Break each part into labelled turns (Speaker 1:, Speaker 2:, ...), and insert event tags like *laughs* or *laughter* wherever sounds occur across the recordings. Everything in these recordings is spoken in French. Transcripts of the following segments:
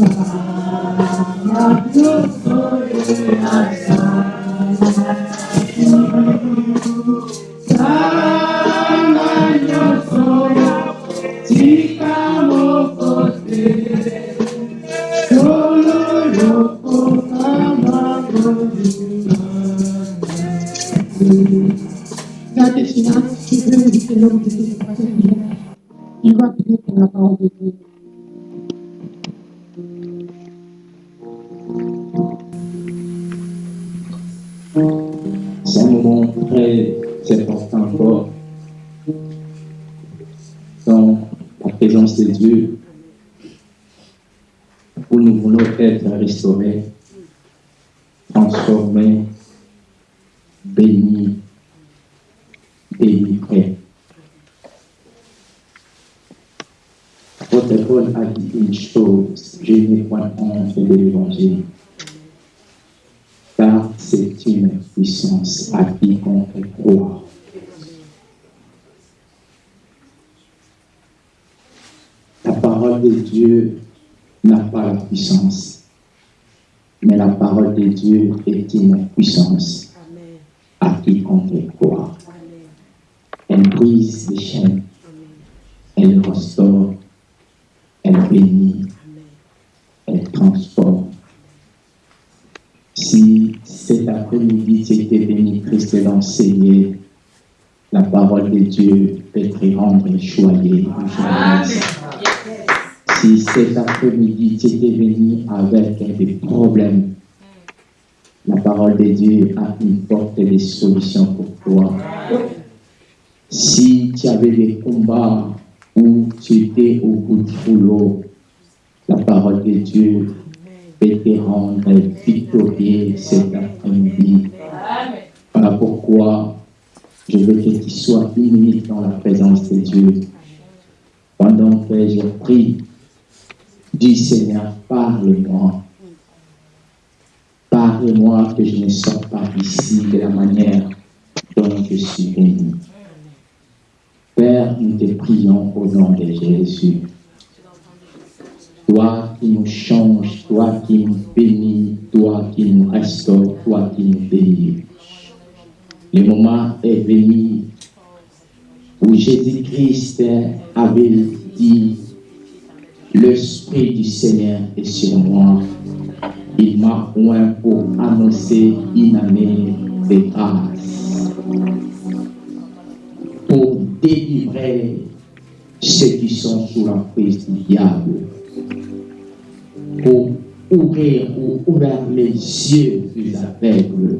Speaker 1: I'm not for you, I être restaurés, transformés, bénis, délivrés. Votre Paul a dit une chose, je n'ai point honte de l'évangile car c'est une puissance à quiconque croit. La parole de Dieu n'a pas la puissance, mais la parole de Dieu est une puissance à quiconque croit. Elle brise les chaînes, elle restaure, elle bénit, elle transforme. Si cet après-midi tu étais béni Christ d'enseigner la parole de Dieu peut te rendre choyé. Si cet après-midi tu étais venu avec des problèmes, la parole de Dieu a une porte de solution pour toi. Si tu avais des combats où tu étais au bout du rouleau, la parole de Dieu peut te rendre victorieux cet après-midi. Voilà pourquoi je veux que tu sois une minute dans la présence de Dieu. Pendant que je prie, dis Seigneur, parle-moi. Parle-moi que je ne sors pas ici de la manière dont je suis venu. Père, nous te prions au nom de Jésus. Toi qui nous changes, toi qui nous bénis, toi qui nous restaures, toi qui nous bénis. Le moment est venu où Jésus-Christ avait dit, l'Esprit du Seigneur est sur moi. Il m'a oint pour annoncer une année de grâce, pour délivrer ceux qui sont sous l'emprise du diable, pour ouvrir ou ouvrir les yeux des aveugles,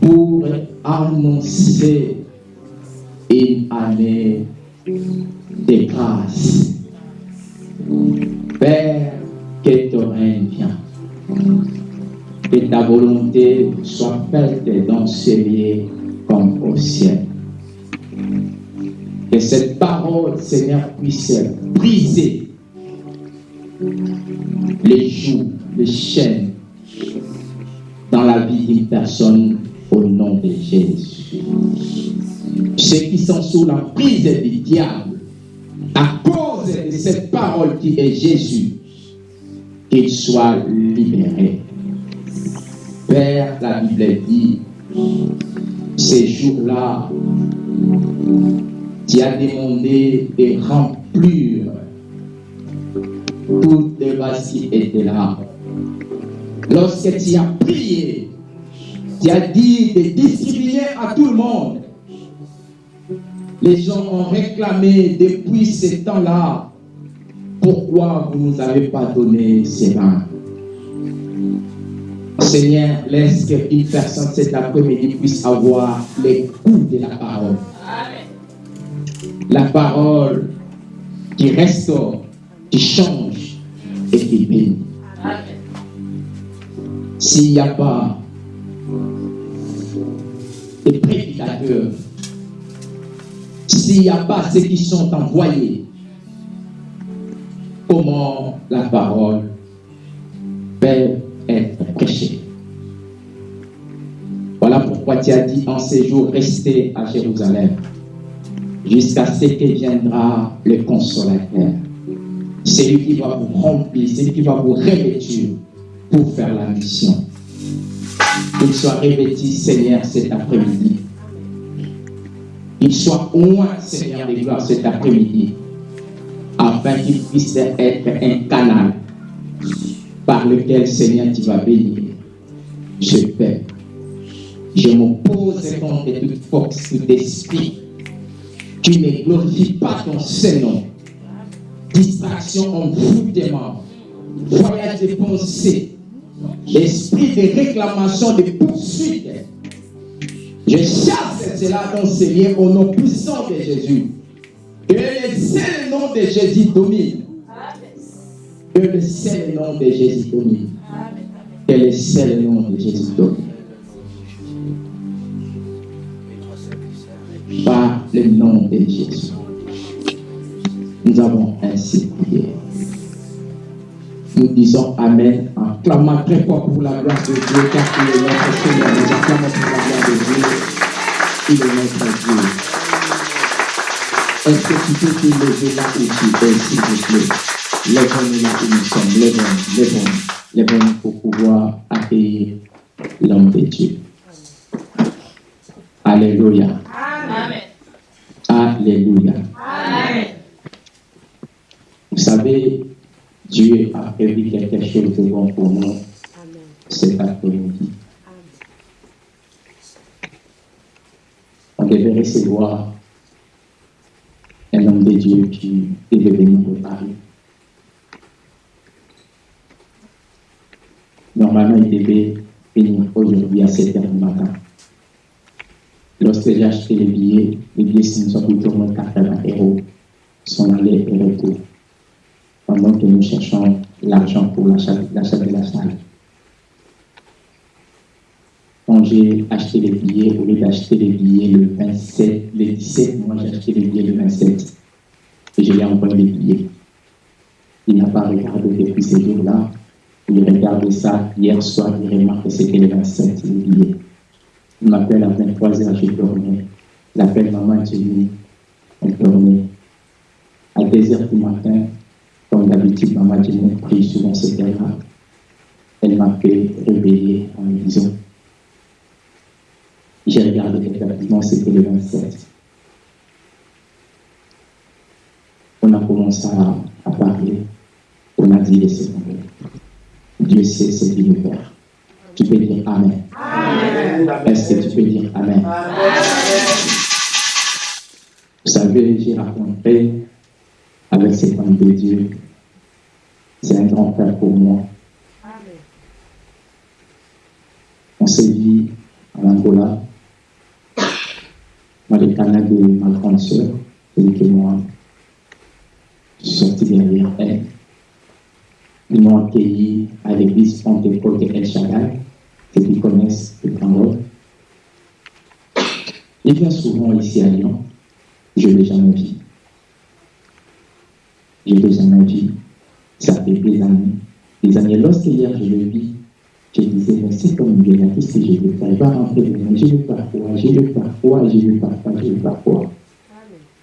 Speaker 1: pour annoncer une année de grâce. Père, que ton règne vienne, que ta volonté soit faite dans ce lieu comme au ciel. Que cette parole, Seigneur, puisse briser les joues, les chaînes dans la vie d'une personne au nom de Jésus. Ceux qui sont sous la prise du diable, cette parole qui est Jésus, qu'ils soient libérés. Père, la Bible dit, ces jours-là, tu as demandé de remplir toutes les vases qui étaient là. Lorsque tu as prié, tu as dit de distribuer à tout le monde. Les gens ont réclamé depuis ce temps-là, pourquoi vous ne nous avez pas donné ces mains Seigneur, laisse qu'une personne cet après-midi puisse avoir les coups de la parole. La parole qui restaure, qui change et qui bénit. S'il n'y a pas de prédicateurs, s'il n'y a pas ceux qui sont envoyés, comment la parole peut être prêchée? Voilà pourquoi tu as dit en ces jours, restez à Jérusalem jusqu'à ce que viendra le consolateur. C'est lui qui va vous remplir, c'est lui qui va vous revêtir pour faire la mission. Qu'il soit revêtu, Seigneur, cet après-midi. Qu'il soit loin, Seigneur de gloire, cet après-midi. Afin qu'il puisse être un canal par lequel, Seigneur, tu vas bénir. Je paie. Je m'oppose contre toute force, tout esprit qui ne glorifie pas ton Saint-Nom. Distraction, envoûtement, voyage de pensée, l'esprit de réclamation, de poursuite. Je chasse cela dans liens au nom puissant de Jésus. Que le seul nom de Jésus domine. Que le seul nom de Jésus domine. Que le seul nom de Jésus domine. Par le nom de Jésus. Nous avons ainsi prié. Nous disons Amen en clamant très fort pour la gloire de Dieu, car il est notre Seigneur. Dieu. Il est notre Dieu. Est-ce que tu peux te lever là où tu es, s'il te plaît? Lève-nous là où nous sommes. Lève-nous, lève-nous, lève-nous pour pouvoir accueillir l'homme de Dieu. Alléluia.
Speaker 2: Amen.
Speaker 1: Alléluia.
Speaker 2: Amen.
Speaker 1: Vous savez, Dieu a prévu quelque chose de bon pour nous cet après-midi. On devait recevoir un homme de Dieu qui est devenu de Paris. Normalement, il devait venir aujourd'hui à 7 h du matin. Lorsque j'ai acheté les billets, les billets sont plutôt moins 80 euros, sont allés et retour pendant que nous cherchons l'argent pour l'achat de la salle. Quand j'ai acheté les billets, au lieu d'acheter les billets le 27, le 17, moi j'ai acheté les billets le 27. Et je lui ai envoyé billets. Il n'a pas regardé depuis ces jours-là. Il regarde ça hier soir, il remarque que c'était le 27, les billets. Il m'appelle à 23h, je dormais. Il appelle maman, je elle dormait. À 2h du matin, comme d'habitude, maman Jenny prie souvent heure Elle m'a fait réveiller en me disant J'ai regardé effectivement, c'était le 27. On a commencé à, à parler. On a dit laissez tomber. Dieu sait ce qu'il veut faire. Tu peux dire Amen. Est-ce que tu peux dire Amen? Vous savez, j'ai rencontré avec cet homme de Dieu. C'est un grand frère pour moi. On s'est vu en Angola, dans le canal de ma grande soeur, celui que moi, je suis sorti derrière elle. Ils m'ont accueilli à l'église Pentecôte de El Shaddai, ceux qui connaissent le Cameroun. Il vient souvent ici à Lyon, je ne l'ai jamais vu. Je ne l'ai jamais vu. Ça fait des années. Des années. Lorsque hier je le vis, je disais, mais c'est comme là, qu'est-ce que je vais faire Il va rentrer dedans. Je vais parfois, je vais parfois, je vais parfois, je vais parfois.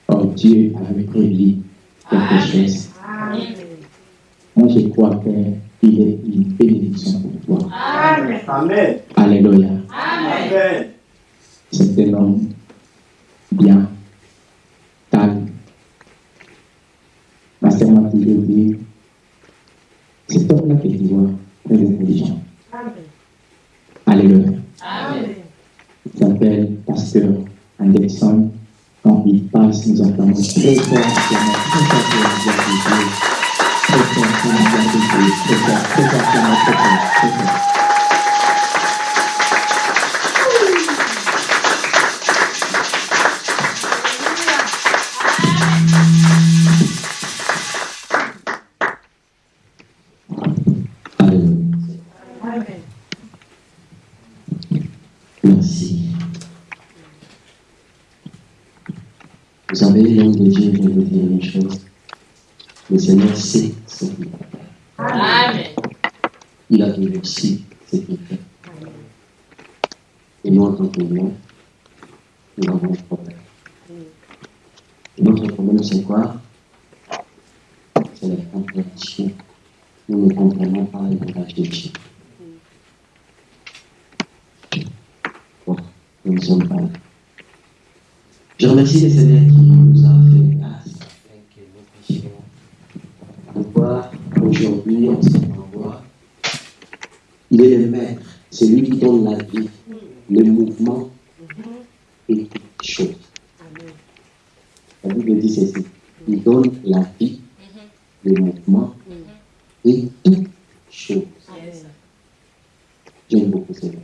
Speaker 1: Oh, Dieu avait prévu quelque chose. Moi, je crois qu'il est une bénédiction pour toi.
Speaker 3: Amen.
Speaker 1: Alléluia.
Speaker 3: Amen.
Speaker 1: C'est un homme bien, calme. Ma sœur m'a toujours dit, cet homme-là que tu vois, très intelligent. Alléluia. Il s'appelle Pasteur Anderson. Quand il passe, nous entendons très fort. Seigneur sait ce qu'il fait.
Speaker 2: Amen.
Speaker 1: Il a su ce qu'il fait. Et nous, en tant que nous, nous avons un problème. Et notre problème, c'est quoi?
Speaker 4: C'est la compréhension. Nous ne comprenons pas le langage de Dieu. Bon, nous ne sommes pas là? Je remercie le Seigneur qui nous a fait grâce de voir aujourd'hui, on se voir. Il est le maître, c'est lui qui donne la vie, le mouvement et toutes choses. La Bible dit ceci. Il donne la vie, le mouvement et toutes choses. J'aime beaucoup ce verset.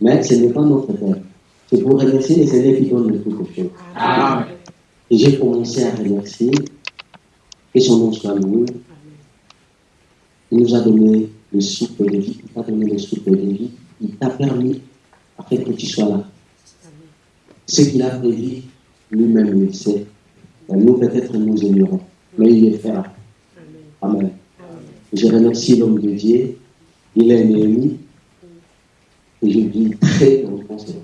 Speaker 4: Mais ce n'est pas notre Père. C'est pour remercier les Seigneurs qui donnent le toutes choses.
Speaker 1: Amen.
Speaker 4: Et j'ai commencé à remercier. Que son nom soit loué. Il nous a donné le souffle de vie. Il t'a donné le souffle de vie. Il t'a permis, afin que tu sois là. Ce qu'il a prévu, lui-même il sait. Et nous, peut-être, nous ignorons. Mais il le fera. Amen. Je remercie l'homme de Dieu. Il est ami. Et je dis très reconnaissant.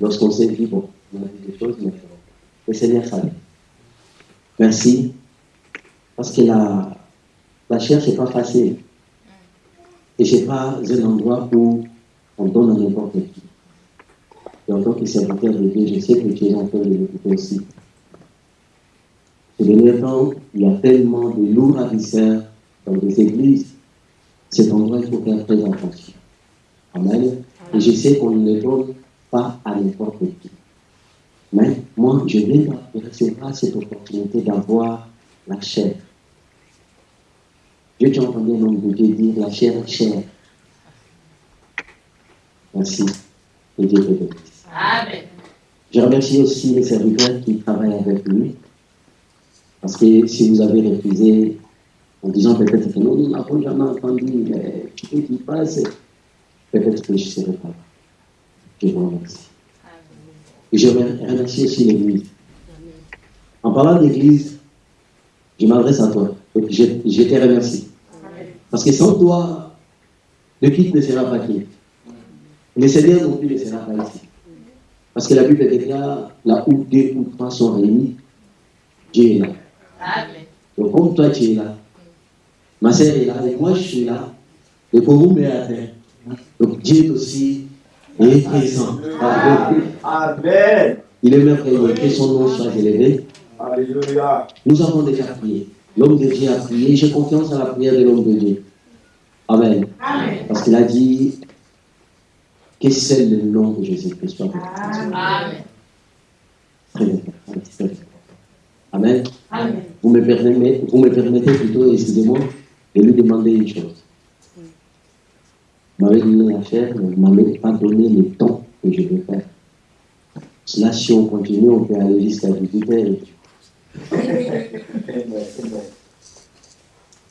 Speaker 4: Lorsqu'on s'est dit, bon, on a dit des choses, mais le Seigneur savait. Merci. Parce que la, la chair, c'est pas facile. Et c'est pas un endroit où on donne à n'importe qui. Et en tant que serviteur de Dieu, je sais que tu es en train de l'écouter aussi. Ces derniers temps, il y a tellement de lourds ravisseurs dans des églises. Cet endroit, il faut faire très attention. Amen. Et je sais qu'on ne le donne pas à n'importe qui. Mais moi, je viens de recevoir cette opportunité d'avoir la chair. Dieu, tu as entendu un homme de Dieu dire la chair est chère. Merci. Et Dieu te bénisse.
Speaker 2: Amen.
Speaker 4: Je remercie aussi les serviteurs qui travaillent avec lui. Parce que si vous avez refusé en disant peut-être que non, nous n'avons jamais entendu, mais tu peux qu'il passe, peut-être que je ne serai pas là. Je vous remercie. Et je remercie aussi l'Église. En parlant d'Église, je m'adresse à toi. Donc je, te remercie. Parce que sans toi, le quitte ne sera pas quitte. Le Seigneur non plus ne sera pas ici. Parce que la Bible déclare là où deux ou trois sont réunis, Dieu est là. Donc comme toi tu es là, ma sœur est là, et moi je suis là, et pour vous, mais à terre. Donc Dieu aussi est présent. Amen.
Speaker 3: Amen.
Speaker 4: Il est merveilleux, que son nom soit élevé.
Speaker 3: Alléluia.
Speaker 4: Nous avons déjà prié. L'homme de Dieu a prié. J'ai confiance à la prière de l'homme de Dieu. Amen.
Speaker 2: Amen.
Speaker 4: Parce qu'il a dit que c'est le nom de Jésus-Christ.
Speaker 2: Amen.
Speaker 4: Très bien. Très bien. Amen.
Speaker 2: Amen.
Speaker 4: Vous me permettez, vous me permettez plutôt, excusez-moi, de lui demander une chose. M'avez donné la chair, mais ne m'avez pas donné le temps que je veux faire. Là, si on continue, on peut aller jusqu'à 18 heures.
Speaker 3: Amen. Amen.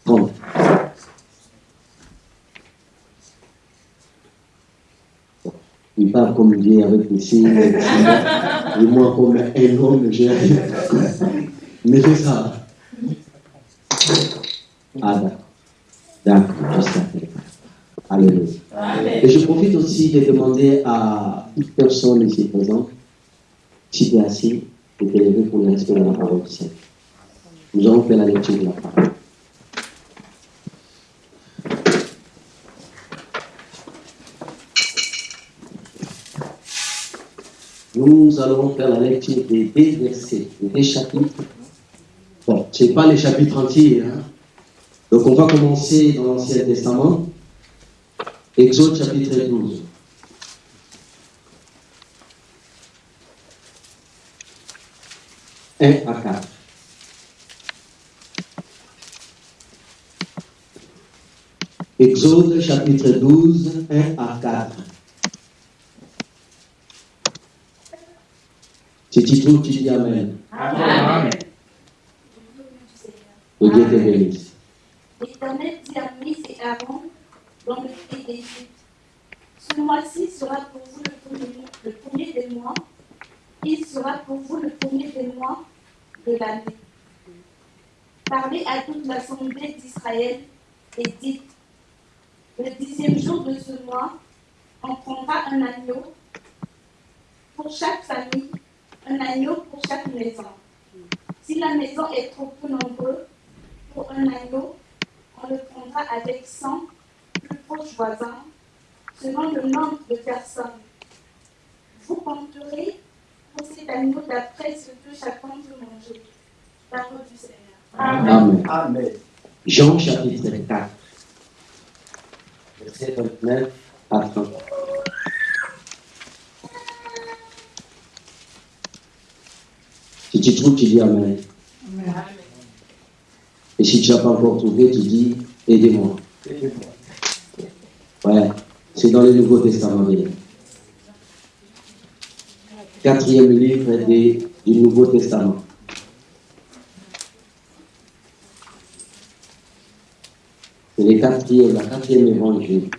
Speaker 4: 30. Il parle comme Dieu avec les signes, les signes. et moi comme un homme, j'ai Mais fais ça. Ah d'accord. D'accord, jusqu'à après. Alléluia. Et je profite aussi de demander à toute personne ici présente, si tu es assis, de te lever pour le respect de la parole du Seigneur. Nous allons faire la lecture de la parole. Nous allons faire la lecture des deux versets, des chapitres. Bon, ce n'est pas les chapitres entiers. Hein? Donc on va commencer dans l'Ancien Testament. Exode chapitre 12. Un à 4. Exode chapitre 12, 1 à 4. Si tu trouves, tu dis Amen.
Speaker 2: Amen.
Speaker 4: Que Dieu te bénisse.
Speaker 5: L'Éternel dit à Moïse et Aaron dans le pays d'Égypte Ce mois-ci sera pour vous le premier, des mois. Il sera pour vous le premier des mois de l'année. Parlez à toute l'assemblée d'Israël et dites Le dixième jour de ce mois, on prendra un agneau pour chaque famille, un agneau pour chaque maison. Si la maison est trop peu nombreuse, pour un agneau, on le prendra avec 100 plus proches voisins, selon le nombre de personnes. Vous compterez pour cet agneau d'après ce que chacun peut manger. Parole du Seigneur.
Speaker 4: Amen.
Speaker 3: Amen.
Speaker 4: Jean chapitre 4, verset 29 à 30. Si tu trouves, tu dis Amen. Et si tu n'as pas encore trouvé, tu dis Aidez-moi.
Speaker 3: Aidez-moi.
Speaker 4: C'est dans le Nouveau Testament. Quatrième livre du Nouveau Testament. C'est le quatrième, la quatrième évangile.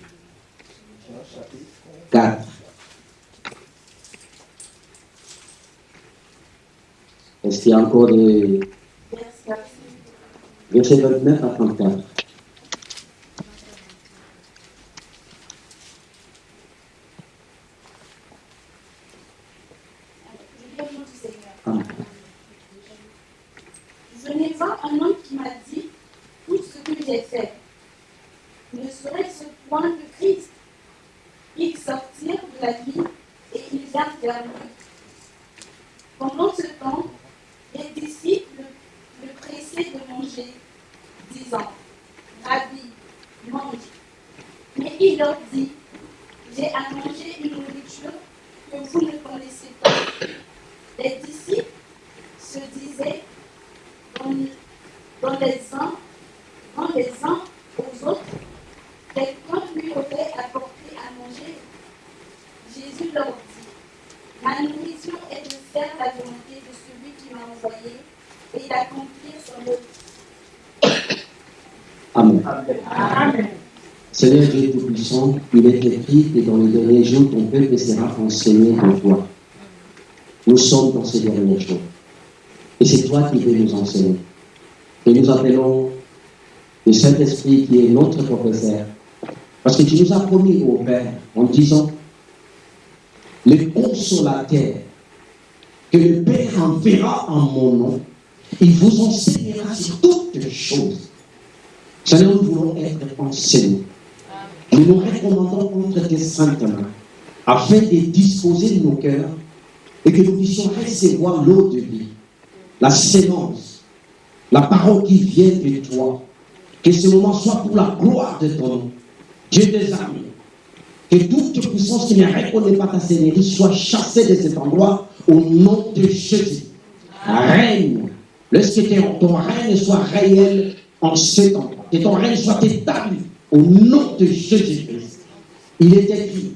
Speaker 3: Jean chapitre
Speaker 4: 4. Est-ce qu'il y a encore des
Speaker 5: Verset
Speaker 4: versets 29 à 34
Speaker 5: Je lis au nom du Seigneur.
Speaker 4: Amen.
Speaker 5: Venez voir un homme qui m'a dit tout ce que j'ai fait. Ne serait-ce point le Christ Il sortir de la vie et il vient vers lui. Pendant ce temps, les disciples le pressaient de manger, disant Rabbi, mange. Mais il leur dit J'ai à manger une nourriture que vous ne connaissez pas. Les disciples se disaient dans, dans les uns, dans les uns aux autres, quelqu'un lui aurait apporté à manger. Jésus leur dit, ma nourriture est de faire la volonté de celui qui m'a envoyé et d'accomplir son œuvre.
Speaker 4: Amen.
Speaker 3: Amen.
Speaker 4: Seigneur Dieu Tout-Puissant, il est écrit que dans les derniers jours, ton peuple sera enseigné de toi. Nous sommes dans ces derniers jours. Et c'est toi qui veux nous enseigner. Et nous appelons le Saint-Esprit qui est notre professeur. Parce que tu nous as promis au Père en disant, le consolateur que le Père enverra en mon nom, il vous enseignera sur toutes choses. Seigneur, nous voulons être enseignés. Nous nous recommandons entre tes mains, afin de disposer nos cœurs et que nous puissions recevoir l'eau de vie, la sémence, la parole qui vient de toi. Que ce moment soit pour la gloire de ton nom. Dieu des armées, que toute puissance qui ne reconnaît pas ta seigneurie soit chassée de cet endroit au nom de Jésus. Règne. Laisse que ton- règne soit réel en cet endroit. Que ton règne soit établi au nom de Jésus-Christ. Il est écrit.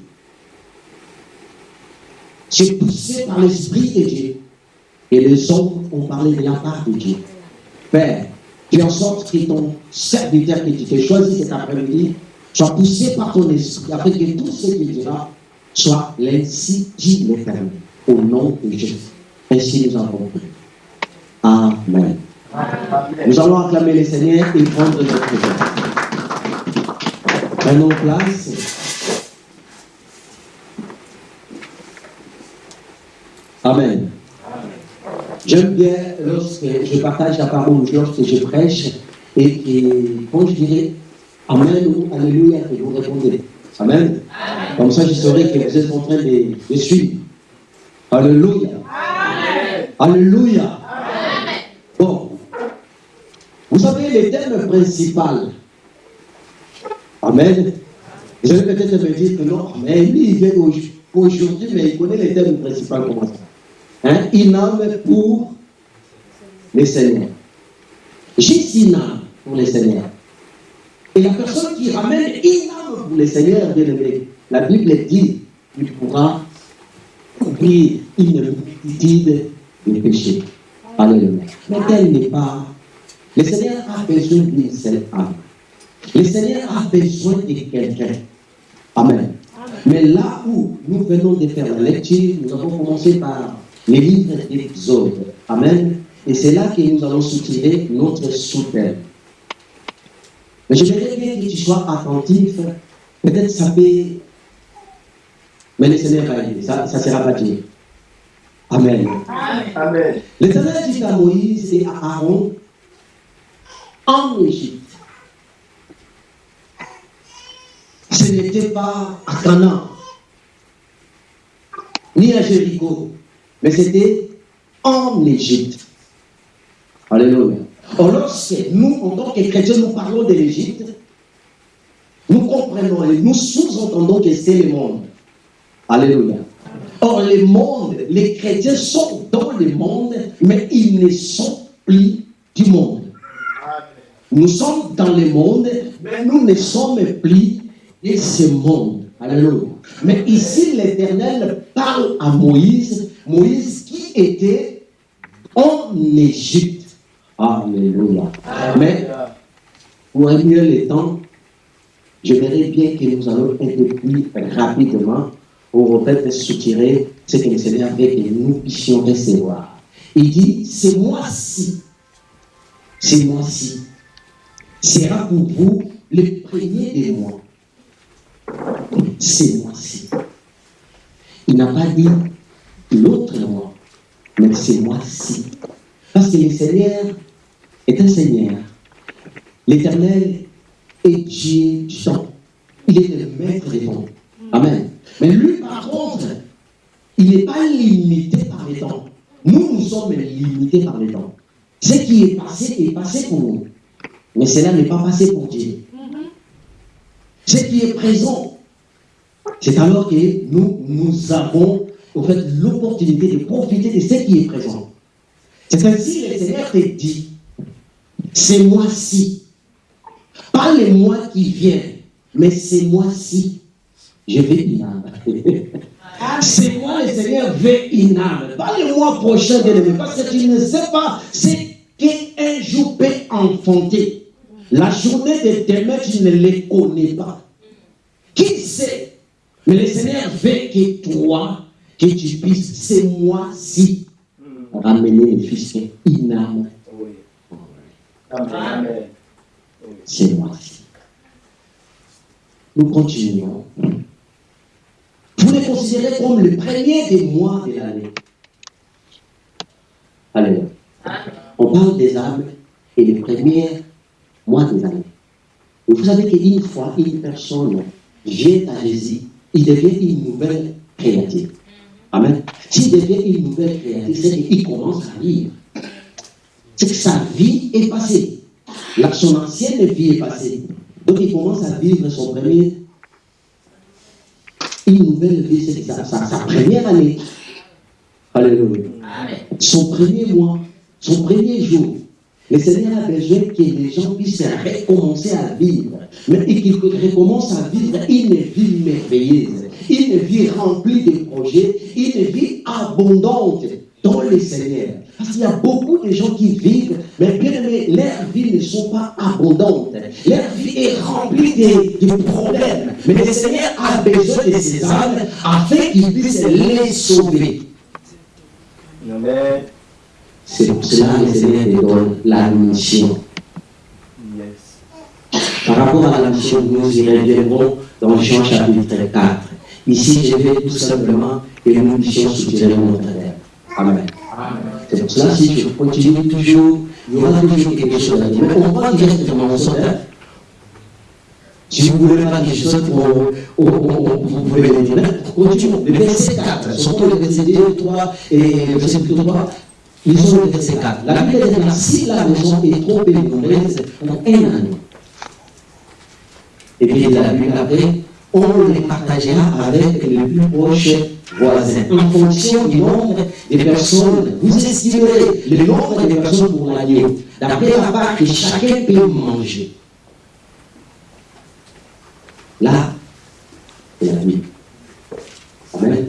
Speaker 4: C'est poussé par l'Esprit de Dieu. Et les hommes ont parlé de la part de Dieu. Père, fais en sorte que ton serviteur que tu t'es choisi cet après-midi soit poussé par ton esprit, afin que tout ce qu'il dira soit l'ainsi dit l'éternel, au nom de Jésus. Ainsi nous avons prié. Amen.
Speaker 3: Amen.
Speaker 4: Nous allons acclamer le Seigneur et prendre notre place. Prenons place. Amen. J'aime bien lorsque je partage la parole, lorsque je prêche, et, quand je dirais Amen ou Alléluia, que vous répondez. Amen. Comme ça, je saurai que vous êtes en train de, de suivre. Alléluia. Alléluia. Bon. Vous savez, le thème principal. Amen. Vous allez peut-être me dire que non, mais lui, il vient au- aujourd'hui, mais il connaît le thème principal comment ça. Hein? Âme pour le Seigneur. Juste une âme pour le Seigneur. Et la personne qui ramène une âme pour le Seigneur, bien aimé, la Bible dit qu'il pourra couvrir une multitude de péchés. Alléluia. Mais tel n'est pas. Le Seigneur a besoin d'une seule âme. Le Seigneur a besoin de quelqu'un. Amen. Mais là où nous venons de faire la lecture, nous avons commencé par les livres d'Exode. Amen. Et c'est là que nous allons soutirer notre sous-thème. Mais j'aimerais bien que tu sois attentif. Peut-être ça peut. Mais le Seigneur va aider. Ça ne sera pas Dieu. Amen.
Speaker 3: Amen.
Speaker 4: L'Éternel dit à Moïse et à Aaron en Égypte. Ce n'était pas à Canaan, ni à Jéricho, mais c'était en Égypte. Alléluia. Or, lorsque nous, en tant que chrétiens, nous parlons de l'Égypte, nous comprenons et nous sous-entendons que c'est le monde. Alléluia. Or, le monde, les chrétiens sont dans le monde, mais ils ne sont plus du monde. Nous sommes dans le monde, mais nous ne sommes plus de ce monde. Alléluia. Mais ici, l'Éternel parle à Moïse, Moïse qui était en Égypte. Alléluia. Mais pour mieux le temps, je verrai bien que nous allons peu plus rapidement pour peut-être soutirer ce que le Seigneur veut que nous puissions recevoir. Il dit, ce mois-ci, ce mois-ci sera pour vous le premier des mois. Ce mois-ci. Il n'a pas dit l'autre mois, mais ce mois-ci. Parce que le Seigneur est un Seigneur. L'Éternel est Dieu du. Il est le maître des temps. Amen. Mais lui, par contre, il n'est pas limité par les temps. Nous, nous sommes limités par les temps. Ce qui est passé est passé pour nous. Mais cela n'est pas passé pour Dieu. Ce qui est présent, c'est alors que nous, nous avons en fait, l'opportunité de profiter de ce qui est présent. C'est ainsi que le Seigneur te dit, c'est moi-ci, pas les mois qui viennent, mais c'est moi-ci, je vais une. *laughs* C'est moi, le Seigneur, veut une âme. Pas le mois prochain, parce que tu ne sais pas ce qu'un jour peut enfanter. La journée de demain, tu ne les connais pas. Qui sait? Mais le Seigneur veut que toi, que tu puisses, ce mois-ci, ramener le fils une âme.
Speaker 3: Oui. Amen. Amen.
Speaker 4: Ce mois-ci. Nous continuons. Vous les considérez comme le premier des mois de l'année. Alléluia. On parle des âmes et les premiers des années. Et vous savez qu'une fois une personne vient à Jésus, il devient une nouvelle créature. Amen. S'il devient une nouvelle créature, c'est qu'il commence à vivre. C'est que sa vie est passée. La- son ancienne vie est passée. Donc il commence à vivre son premier. Une nouvelle vie, c'est sa, sa- sa première année. Alléluia son premier mois, son premier jour. Le Seigneur a besoin que les gens puissent recommencer à vivre, mais qu'ils recommencent à vivre une vie merveilleuse, une vie remplie de projets, une vie abondante dans le Seigneur. Parce qu'il y a beaucoup de gens qui vivent, mais bien aimé, leur vie ne sont pas abondantes. Leur vie est remplie de, de problèmes. Mais le Seigneur a besoin de ces âmes afin qu'il puisse les sauver.
Speaker 3: Amen.
Speaker 4: C'est pour cela que le Seigneur te donne la mission.
Speaker 3: Yes.
Speaker 4: Par rapport à la mission, nous y reviendrons dans Jean chapitre 4. Ici, je vais tout simplement que nous puissions soutirer notre terre. Amen. C'est pour cela, si je continue toujours, il y aura toujours quelque chose à dire. Mais on va directement au sondage. Si vous voulez pas quelque chose, on- on- on- vous pouvez le dire. Continuons. Le verset 4, surtout le verset 2, 3 et le verset 3. Lisons le verset 4. La Bible dit si la maison est trop nombreuse pour un anneau. Et puis la Bible après, on les partagera avec les plus proches voisins. En fonction du nombre de personnes, vous estimerez le nombre de personnes pour l'agneau, d'après la part que chacun peut manger. Là, c'est la vie. Amen.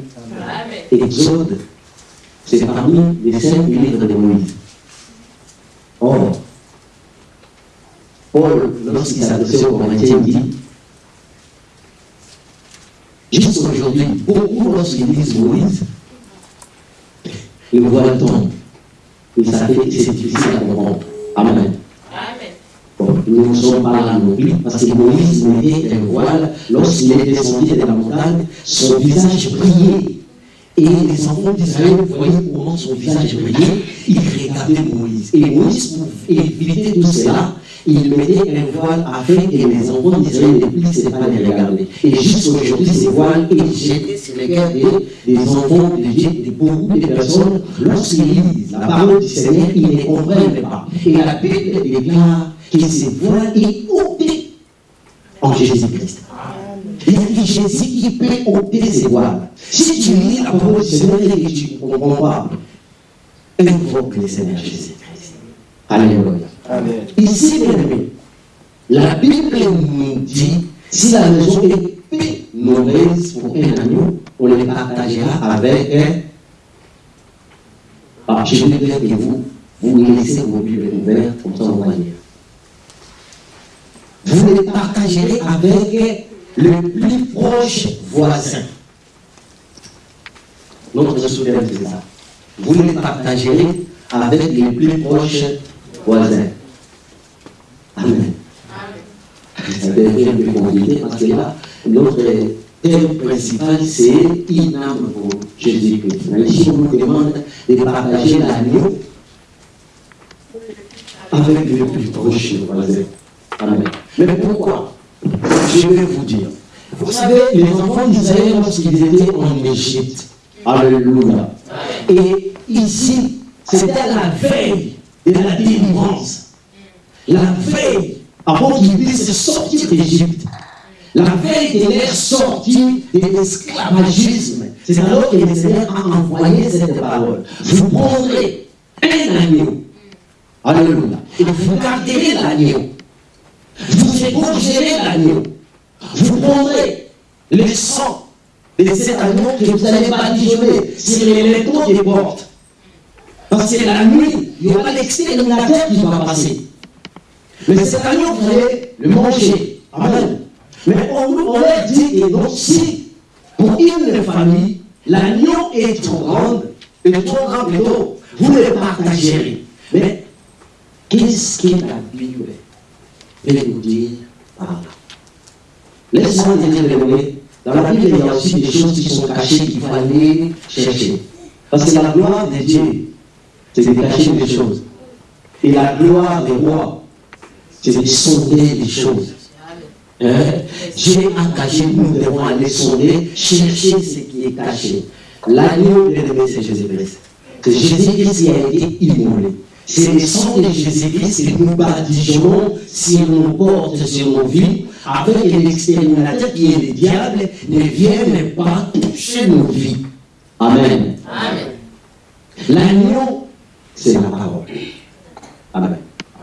Speaker 4: Exode, c'est parmi les cinq livres de Moïse. Or, Paul, lorsqu'il s'adressait aux Corinthiens, dit Jusqu'aujourd'hui, beaucoup, lorsqu'ils disent Moïse, le voile tombe. Et ça fait que c'est difficile à comprendre. Amen. Bon, nous ne sommes pas là non plus, parce que Moïse mettait un voile lorsqu'il est descendu de la montagne, son visage brillait. Et les enfants d'Israël voyaient comment son visage brillait, ils regardaient Moïse. Et Moïse, pour éviter tout cela, il mettait un voile afin que les enfants d'Israël ne puissent pas les regarder. Et jusqu'aujourd'hui, ces voiles est jeté sur les cœurs des, des enfants de Dieu, de beaucoup de personnes, lorsqu'ils lisent la parole du Seigneur, ils ne comprennent pas. Et la Bible déclare que ces voiles est ôté en Jésus-Christ. Il y a que Jésus qui peut ôter ses voiles. Si tu lis la parole du Seigneur et que tu ne comprends pas, invoque le Seigneur Jésus-Christ. Alléluia.
Speaker 3: Amen.
Speaker 4: Ici, bien aimé, la Bible nous dit si la maison est peu mauvaise pour un agneau, on les partagera avec un. Ah, je vais dire que vous, vous laissez vos Bibles ouvertes, comme ça on va lire. Vous les partagerez avec le plus proche voisin. Notre souverain, c'est ça. Vous les partagerez avec les plus proches voisins. Amen. Ça devient peu compliqué parce que là, notre thème principal, c'est une âme pour Jésus-Christ. Mais si on nous demande de partager l'agneau avec le plus proche voisin. Amen. Mais pourquoi? Je vais vous dire. Vous savez, les enfants d'Israël, lorsqu'ils étaient en Égypte, Alléluia. Et ici, c'était la veille de la délivrance. La veille, avant qu'ils puissent sortir d'Égypte. La veille de leur sortie de l'esclavagisme. C'est alors que le Seigneur a envoyé cette parole. Vous prendrez un agneau. Alléluia. Et vous garderez l'agneau. Vous égorgerez l'agneau. Vous prendrez le sang de cet agneau que vous allez badigeonner sur les linteaux des portes. Parce que la nuit, il y aura l'exterminateur qui va passer. Mais cet agneau, vous allez le manger. Amen. Mais on, on leur dit que donc, si pour une famille, l'agneau est trop grande, et trop grand plutôt, vous le partagerez. Mais qu'est-ce que la Bible veut nous dire par là Laisse-moi dire les dans la Bible, il y a aussi des choses qui sont cachées qu'il faut aller chercher. Parce que la gloire de Dieu, c'est de cacher des choses. Et la gloire des rois, c'est de sonder des choses. Dieu a caché, nous devons aller sonder, chercher ce qui est caché. L'agneau, bien aimé, c'est Jésus-Christ. C'est Jésus-Christ qui a été immolé. C'est le sang de Jésus-Christ que nous badigeons sur nos portes, sur nos vies, afin que l'exterminateur qui est le diable ne vienne pas toucher nos vies. Amen.
Speaker 2: Amen.
Speaker 4: L'agneau, c'est la parole. Amen.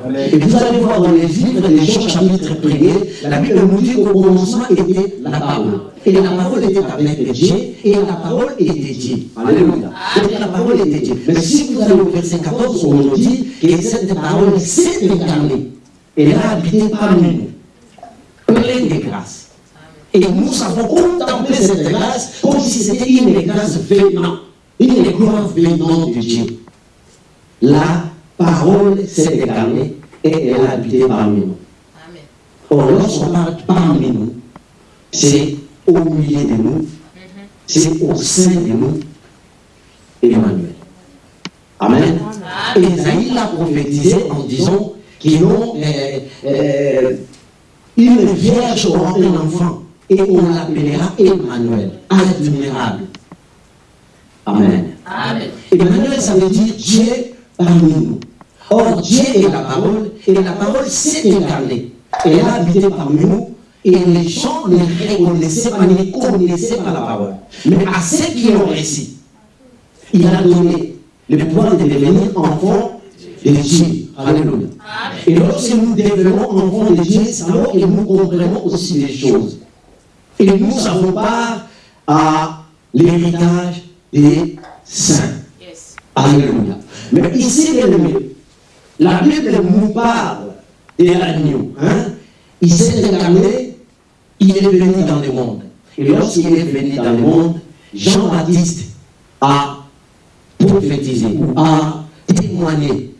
Speaker 4: Et vous allez voir dans les livres des Jean chapitre 1er, la Bible nous dit qu'au commencement était la parole. Et la parole était avec Dieu, et la parole était Dieu. Alléluia. Donc la parole était Dieu. Mais si vous allez au verset 14, on nous dit que cette parole s'est incarnée. Elle a habité parmi nous, pleine de grâce. Et nous avons contemplé cette grâce comme si c'était une grâce venant, une gloire venant de Dieu. La parole s'est incarnée et elle a habité parmi nous.
Speaker 2: Amen.
Speaker 4: Or, lorsqu'on parle parmi nous, c'est au milieu de nous, c'est au sein de nous, Emmanuel. Amen. Et Isaïe l'a prophétisé en disant qu'ils ont euh, euh, une vierge aura un enfant et on l'appellera Emmanuel, admirable. Amen.
Speaker 2: Amen.
Speaker 4: Emmanuel, ça veut dire Dieu parmi nous. Or, Dieu est la parole, et la parole s'est incarnée. Elle a habité parmi nous, et les gens ne reconnaissaient pas, ne connaissaient pas la parole. Mais à ceux qui l'ont reçu, il a donné le pouvoir de devenir enfant de Dieu. Alléluia. Et lorsque nous devenons enfants de Dieu, c'est alors que nous comprenons aussi les choses. Et nous avons part à l'héritage des saints. Alléluia. Mais ici, bien aimé, la Bible nous parle de l'agneau. Hein? Il s'est incarné, il est venu dans le monde. Et lorsqu'il est venu dans le monde, Jean-Baptiste a prophétisé, a témoigné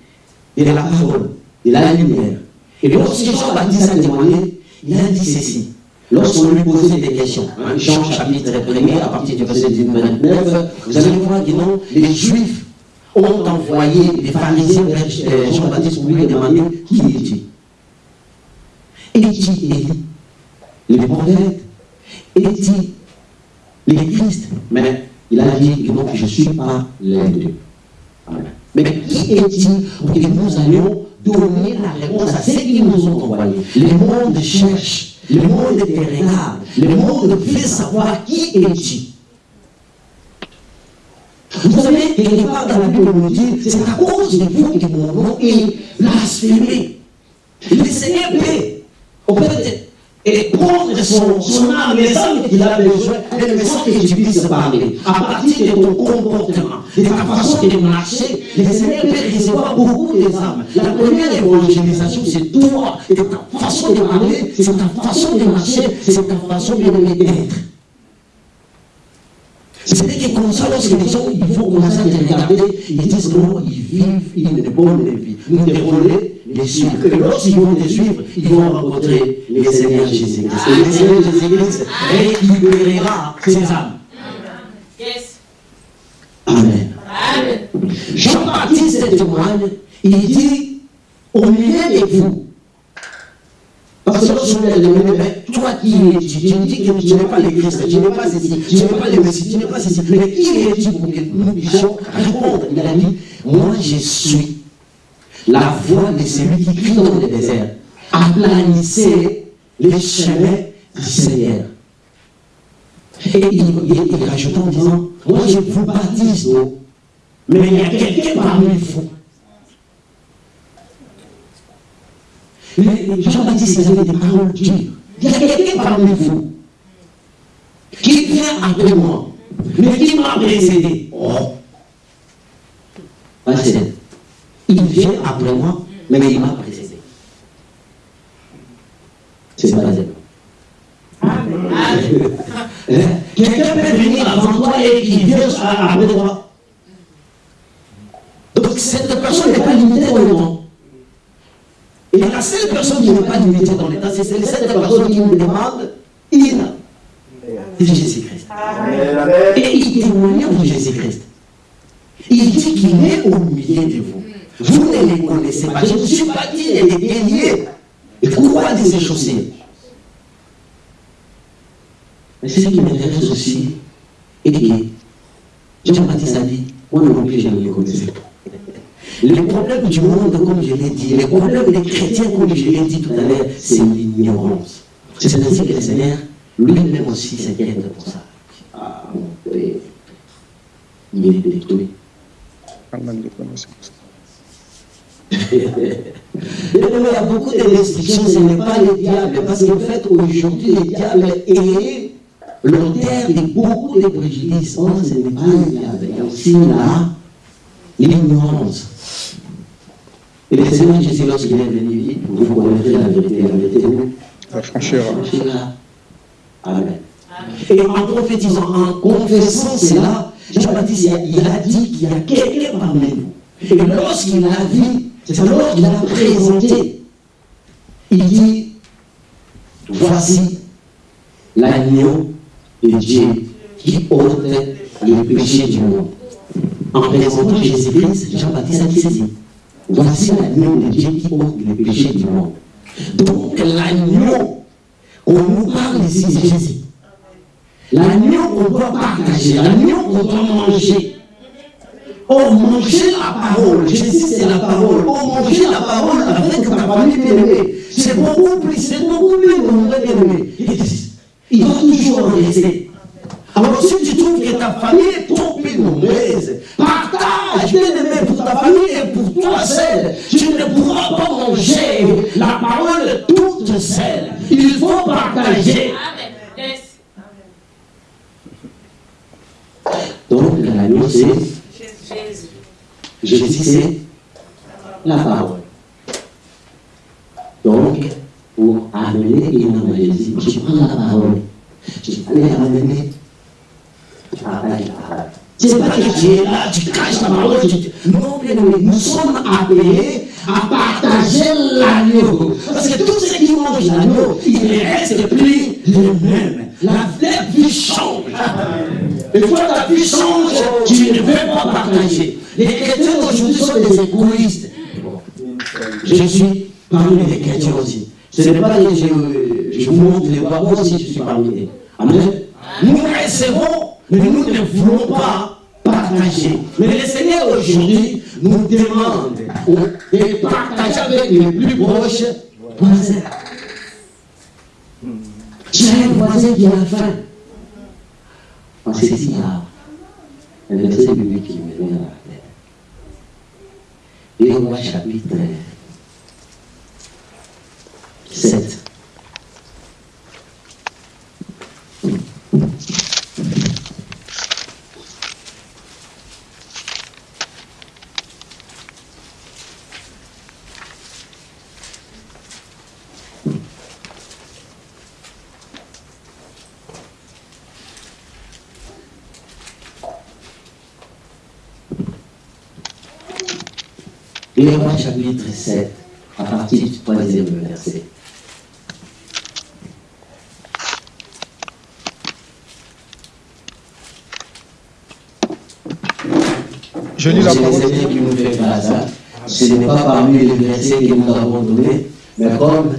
Speaker 4: de la parole, de la lumière. Et lorsque Jean-Baptiste a témoigné, il a dit ceci, lorsqu'on lui posait des questions, hein, Jean chapitre 1er, à partir du verset 29, vous allez voir que non, les Juifs ont envoyé les pharisiens vers euh, Jean-Baptiste pour lui demander qui est-il Est-il Élie Les prophètes. Est-il les Christ. Mais il a dit non, je ne suis pas l'un. Mais qui est-il pour que nous allions donner la réponse à ceux qui nous ont envoyés? Le monde cherche, le monde regarde, le monde veut savoir qui est-il. Vous savez, quelque part dans la Bible, on nous dit, c'est à cause de vous que mon nom est blasphémé. Le Seigneur peut, en fait, prendre son, âme, les âmes qu'il a besoin, et le message que tu puisses parler, à partir de ton comportement, de ta façon de marcher, le Seigneur peut recevoir beaucoup des âmes. La première évangélisation, c'est toi, et ta façon de parler, c'est ta façon de marcher, c'est ta façon de d'être. C'est-à-dire que comme ça, lorsque les gens ils vont commencer à te regarder, ils disent non, ils vivent une bonne vie. Nous devons les, suivre. Et lorsqu'ils vont les suivre, ils vont rencontrer les Seigneurs Jésus-Christ. Et le Seigneur Jésus-Christ récupérera ses âmes.
Speaker 2: Yes.
Speaker 4: Amen.
Speaker 2: Amen.
Speaker 4: Jean-Baptiste témoigne, il dit, au milieu de vous, parce que lorsque vous êtes mais toi qui es, tu, me dis que tu n'es pas le Christ, tu n'es pas ceci, tu n'es pas le Messie, tu n'es pas ceci, mais qui es-tu pour que nous puissions répondre Il a dit, moi je suis la voix de celui qui crie dans le désert. Aplanissez les chemins du Seigneur. Et il, il, rajoute en disant, moi je vous baptise mais il y a quelqu'un parmi vous. Mais Jean-Baptiste il avait des paroles dures. Il y a quelqu'un parmi vous qui vient après moi, mais qui m'a précédé. Oh. Il vient après moi, mais il m'a précédé. C'est pas vrai. Hein? Quelqu'un peut venir avant toi et qui vient après toi. Donc cette personne n'est pas limitée le temps. Et la seule personne qui n'est pas limitée dans temps, c'est cette personne qui nous demande il de Jésus-Christ. Et il témoigne de Jésus-Christ. Il dit qu'il est au milieu de vous. Vous ne les connaissez pas. Je ne suis pas dit les délier. Et pourquoi de ces chaussures Mais ce qui m'intéresse aussi est que Jean-Baptiste a dit, moi non plus je ne les connaissais pas. Le problème du monde, comme je l'ai dit, le problème des chrétiens, comme je l'ai dit tout à l'heure, c'est l'ignorance. C'est ainsi que le Seigneur, lui-même aussi, s'inquiète pour ça. Ah, oui. Il est détruit. *laughs* Il y a beaucoup de restrictions, ce n'est pas le diable, parce qu'en fait, aujourd'hui, le diable est l'auteur de beaucoup de préjudices. Or, ce n'est pas le diable, il y a aussi là l'ignorance. Et le Seigneur Jésus, lorsqu'il est venu, il dit, vous connaîtrez la vérité, la vérité vous
Speaker 6: La franchira.
Speaker 4: franchira. Amen. Et en prophétisant, en confessant cela, Jean-Baptiste, il a- dit qu'il y a quelqu'un parmi nous. Et lorsqu'il a dit, c'est alors qu'il a présenté, il dit, voici l'agneau de Dieu qui ôte le péché du monde. En présentant Jésus-Christ, Jean-Baptiste a dit. Voici l'agneau de Dieu qui ôte le péché du monde. Donc l'agneau qu'on nous parle ici, c'est Jésus. L'agneau qu'on doit partager, l'agneau qu'on doit manger. Oh, manger la parole, Jésus c'est la parole. Oh, manger la parole avec ta famille bien-aimée. C'est beaucoup plus, c'est beaucoup plus nombreux bien-aimé. Il va toujours rester. Alors si tu trouves que ta famille est trop nombreuse, partage bien-aimé pour ta famille et pour toi seul. Tu ne pourras pas manger la parole toute seule. Il faut partager.
Speaker 2: Amen.
Speaker 4: Donc l'agneau c'est
Speaker 2: Jésus.
Speaker 4: Jésus, c'est la parole. Donc, pour amener une âme à Jésus, tu prends la parole. Tu vas les ramener. Tu partages la parole. C'est pas que tu es là, tu caches la parole. tu- Non, bien aimé, nous sommes appelés à partager l'agneau. Parce que tous ceux qui mangent l'agneau, ils ne restent plus les mêmes. La, la vie change. Et quand la vie change, tu ne veux pas partager. Les chrétiens d'aujourd'hui sont des égoïstes. Je suis parmi les chrétiens aussi. Ce n'est pas que je, je vous montre les moi aussi je suis parmi eux. Amen. Nous recevons, mais nous ne voulons pas partager. Mais le Seigneur aujourd'hui nous demande de partager avec les plus proches voisins. As un voisin qui a faim. En ce il y a un verset qui me vient à la tête. Et on chapitre 7. Hébreux chapitre 7, à partir du troisième verset.
Speaker 7: Je lis la
Speaker 4: C'est le
Speaker 7: parole.
Speaker 4: Seigneur qui nous fait grâce. hein. Ce n'est pas parmi les versets que nous avons donnés, mais comme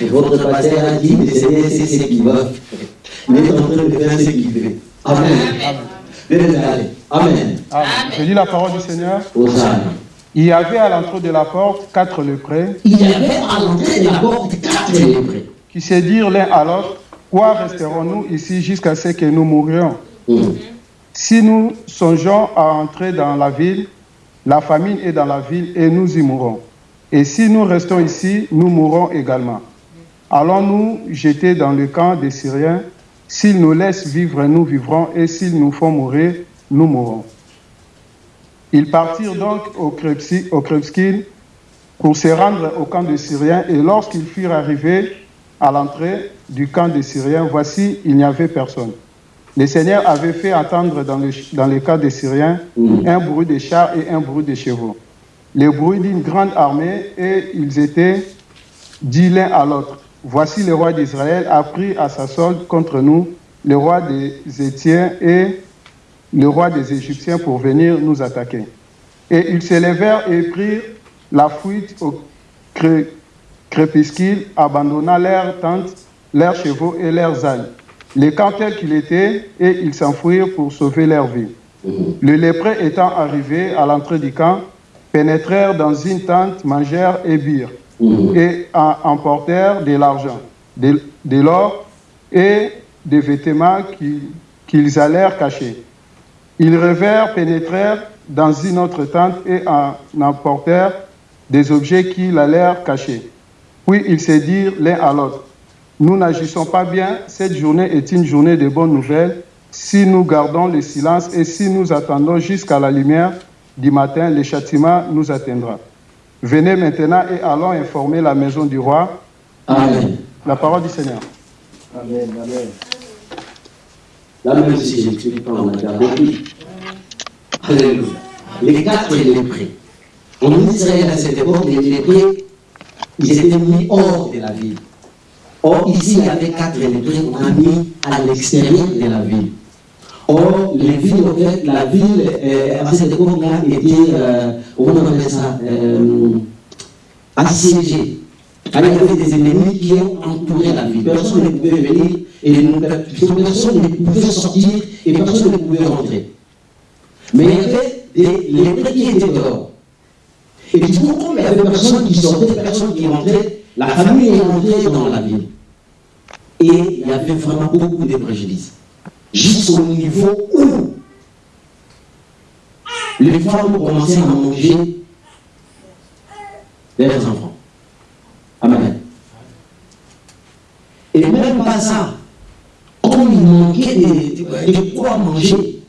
Speaker 4: votre pasteur a dit, le Seigneur sait ce qu'il va. Il est en train de faire ce qu'il veut. Amen. Aller. Amen.
Speaker 7: Amen. Je lis la parole du Seigneur.
Speaker 4: Hosanna.
Speaker 7: Il y avait à l'entrée de la porte quatre lépreux
Speaker 4: Il y avait à l'entrée de la porte quatre lépreux.
Speaker 7: qui se dirent l'un à l'autre Quoi resterons-nous ici jusqu'à ce que nous mourions?
Speaker 4: Hum.
Speaker 7: Si nous songeons à entrer dans la ville, la famine est dans la ville et nous y mourrons. Et si nous restons ici, nous mourrons également. Allons-nous jeter dans le camp des Syriens? S'ils nous laissent vivre, nous vivrons, et s'ils nous font mourir, nous mourrons. Ils partirent donc au Krepskin pour se rendre au camp des Syriens, et lorsqu'ils furent arrivés à l'entrée du camp des Syriens, voici, il n'y avait personne. Le Seigneur avait fait entendre dans le, dans le camp des Syriens
Speaker 4: Mm.
Speaker 7: un bruit de chars et un bruit de chevaux. Le bruit d'une grande armée, et ils étaient dit l'un à l'autre, voici le roi d'Israël a pris à sa solde contre nous le roi des Étiens et le roi des Égyptiens pour venir nous attaquer. Et ils se levèrent et prirent la fuite au cré- crépuscule, abandonnant leurs tentes, leurs chevaux et leurs ânes. Les camps tels qu'il était, et ils s'enfuirent pour sauver leur vie. Le lépreux étant arrivé à l'entrée du camp, pénétrèrent dans une tente, mangèrent et birent, et en- emportèrent de l'argent, de, l'or et des vêtements qui- qu'ils allèrent cacher. Ils revèrent, pénétrèrent dans une autre tente et en emportèrent des objets qu'ils allèrent cacher. Puis ils se dirent l'un à l'autre, nous n'agissons pas bien, cette journée est une journée de bonnes nouvelles. Si nous gardons le silence et si nous attendons jusqu'à la lumière du matin, le châtiment nous atteindra. Venez maintenant et allons informer la maison du roi.
Speaker 4: Amen.
Speaker 7: La parole du Seigneur.
Speaker 3: Amen, amen.
Speaker 4: Là, même si je n'explique pas, on a compris. Alléluia. Les quatre lépreux. En Israël, à cette époque, les lépreux, ils étaient mis hors de la ville. Or, ici, il y avait quatre lépreux qu'on a mis à l'extérieur de la ville. Or, les villes, en fait, la ville, euh, à cette époque-là, était, euh, on ça, euh, assiégée. Alors, il y avait des ennemis qui ont entouré la ville. Personne ne pouvait venir et personne ne pouvait sortir et personne ne pouvait rentrer. Mais il y avait des lépreux qui étaient dehors. Et du coup, comme il n'y avait personne qui sortait, personne qui rentrait, la famille est rentrée dans la ville. Et il y avait vraiment beaucoup de préjudices. Jusqu'au niveau où les femmes commençaient à manger leurs enfants. Amen. Et même pas ça. Comme il manquait de, de quoi manger,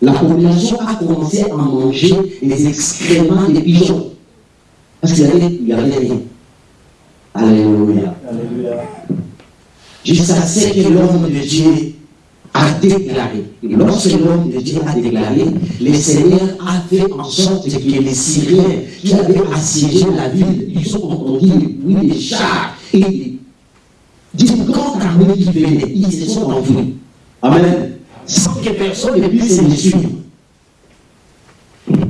Speaker 4: la population a commencé à manger les excréments des pigeons. Parce qu'il y avait, avait rien. Alléluia.
Speaker 3: Alléluia.
Speaker 4: Jusqu'à ce que l'homme de Dieu a déclaré. Lorsque l'homme de Dieu a déclaré, le Seigneur a fait en sorte que les Syriens qui avaient assiégé la ville, ils ont entendu le bruit des chars et d'une grande armée qui venait. Ils se sont enfuis. Amen. Sans que personne ne puisse les suivre.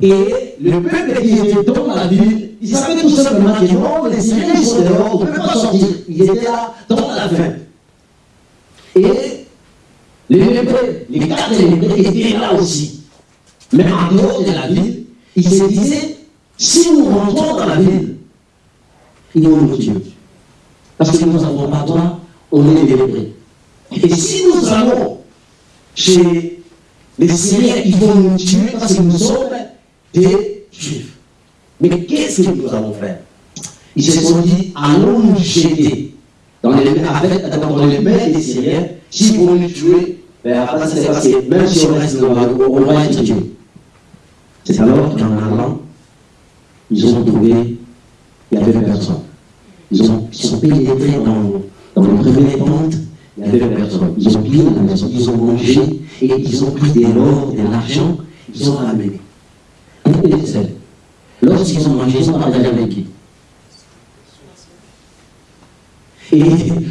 Speaker 4: Et le peuple qui était dans la ville, il savait tout simplement que non, les Syriens sont dehors, on ne peut pas sortir. Ils étaient là dans la faim. Et les lépreux, les quatre lépreux étaient là aussi. Mais en dehors de la ville, ils se disaient, si nous rentrons dans la ville, ils vont nous tuer. Parce que nous n'avons pas droit, on est lépreux. Et si nous allons chez les Syriens, ils vont nous tuer parce que nous sommes des Juifs. Mais qu'est-ce que nous allons faire? Ils se sont dit, allons nous jeter dans les, avec, dans les mains des Syriens. S'ils vont nous tuer, ben après c'est parce que même si on reste dans la on va être tué. C'est alors qu'en allant, ils ont trouvé, il n'y avait personne. Ils, ont, ils sont pénétrés dans, dans le premier tente, il n'y avait personne. Ils ont pillé la maison, ils ont mangé et ils ont pris de l'or, de l'argent, ils ont ramené. Lorsqu'ils ont mangé, ils ont partagé avec qui? Et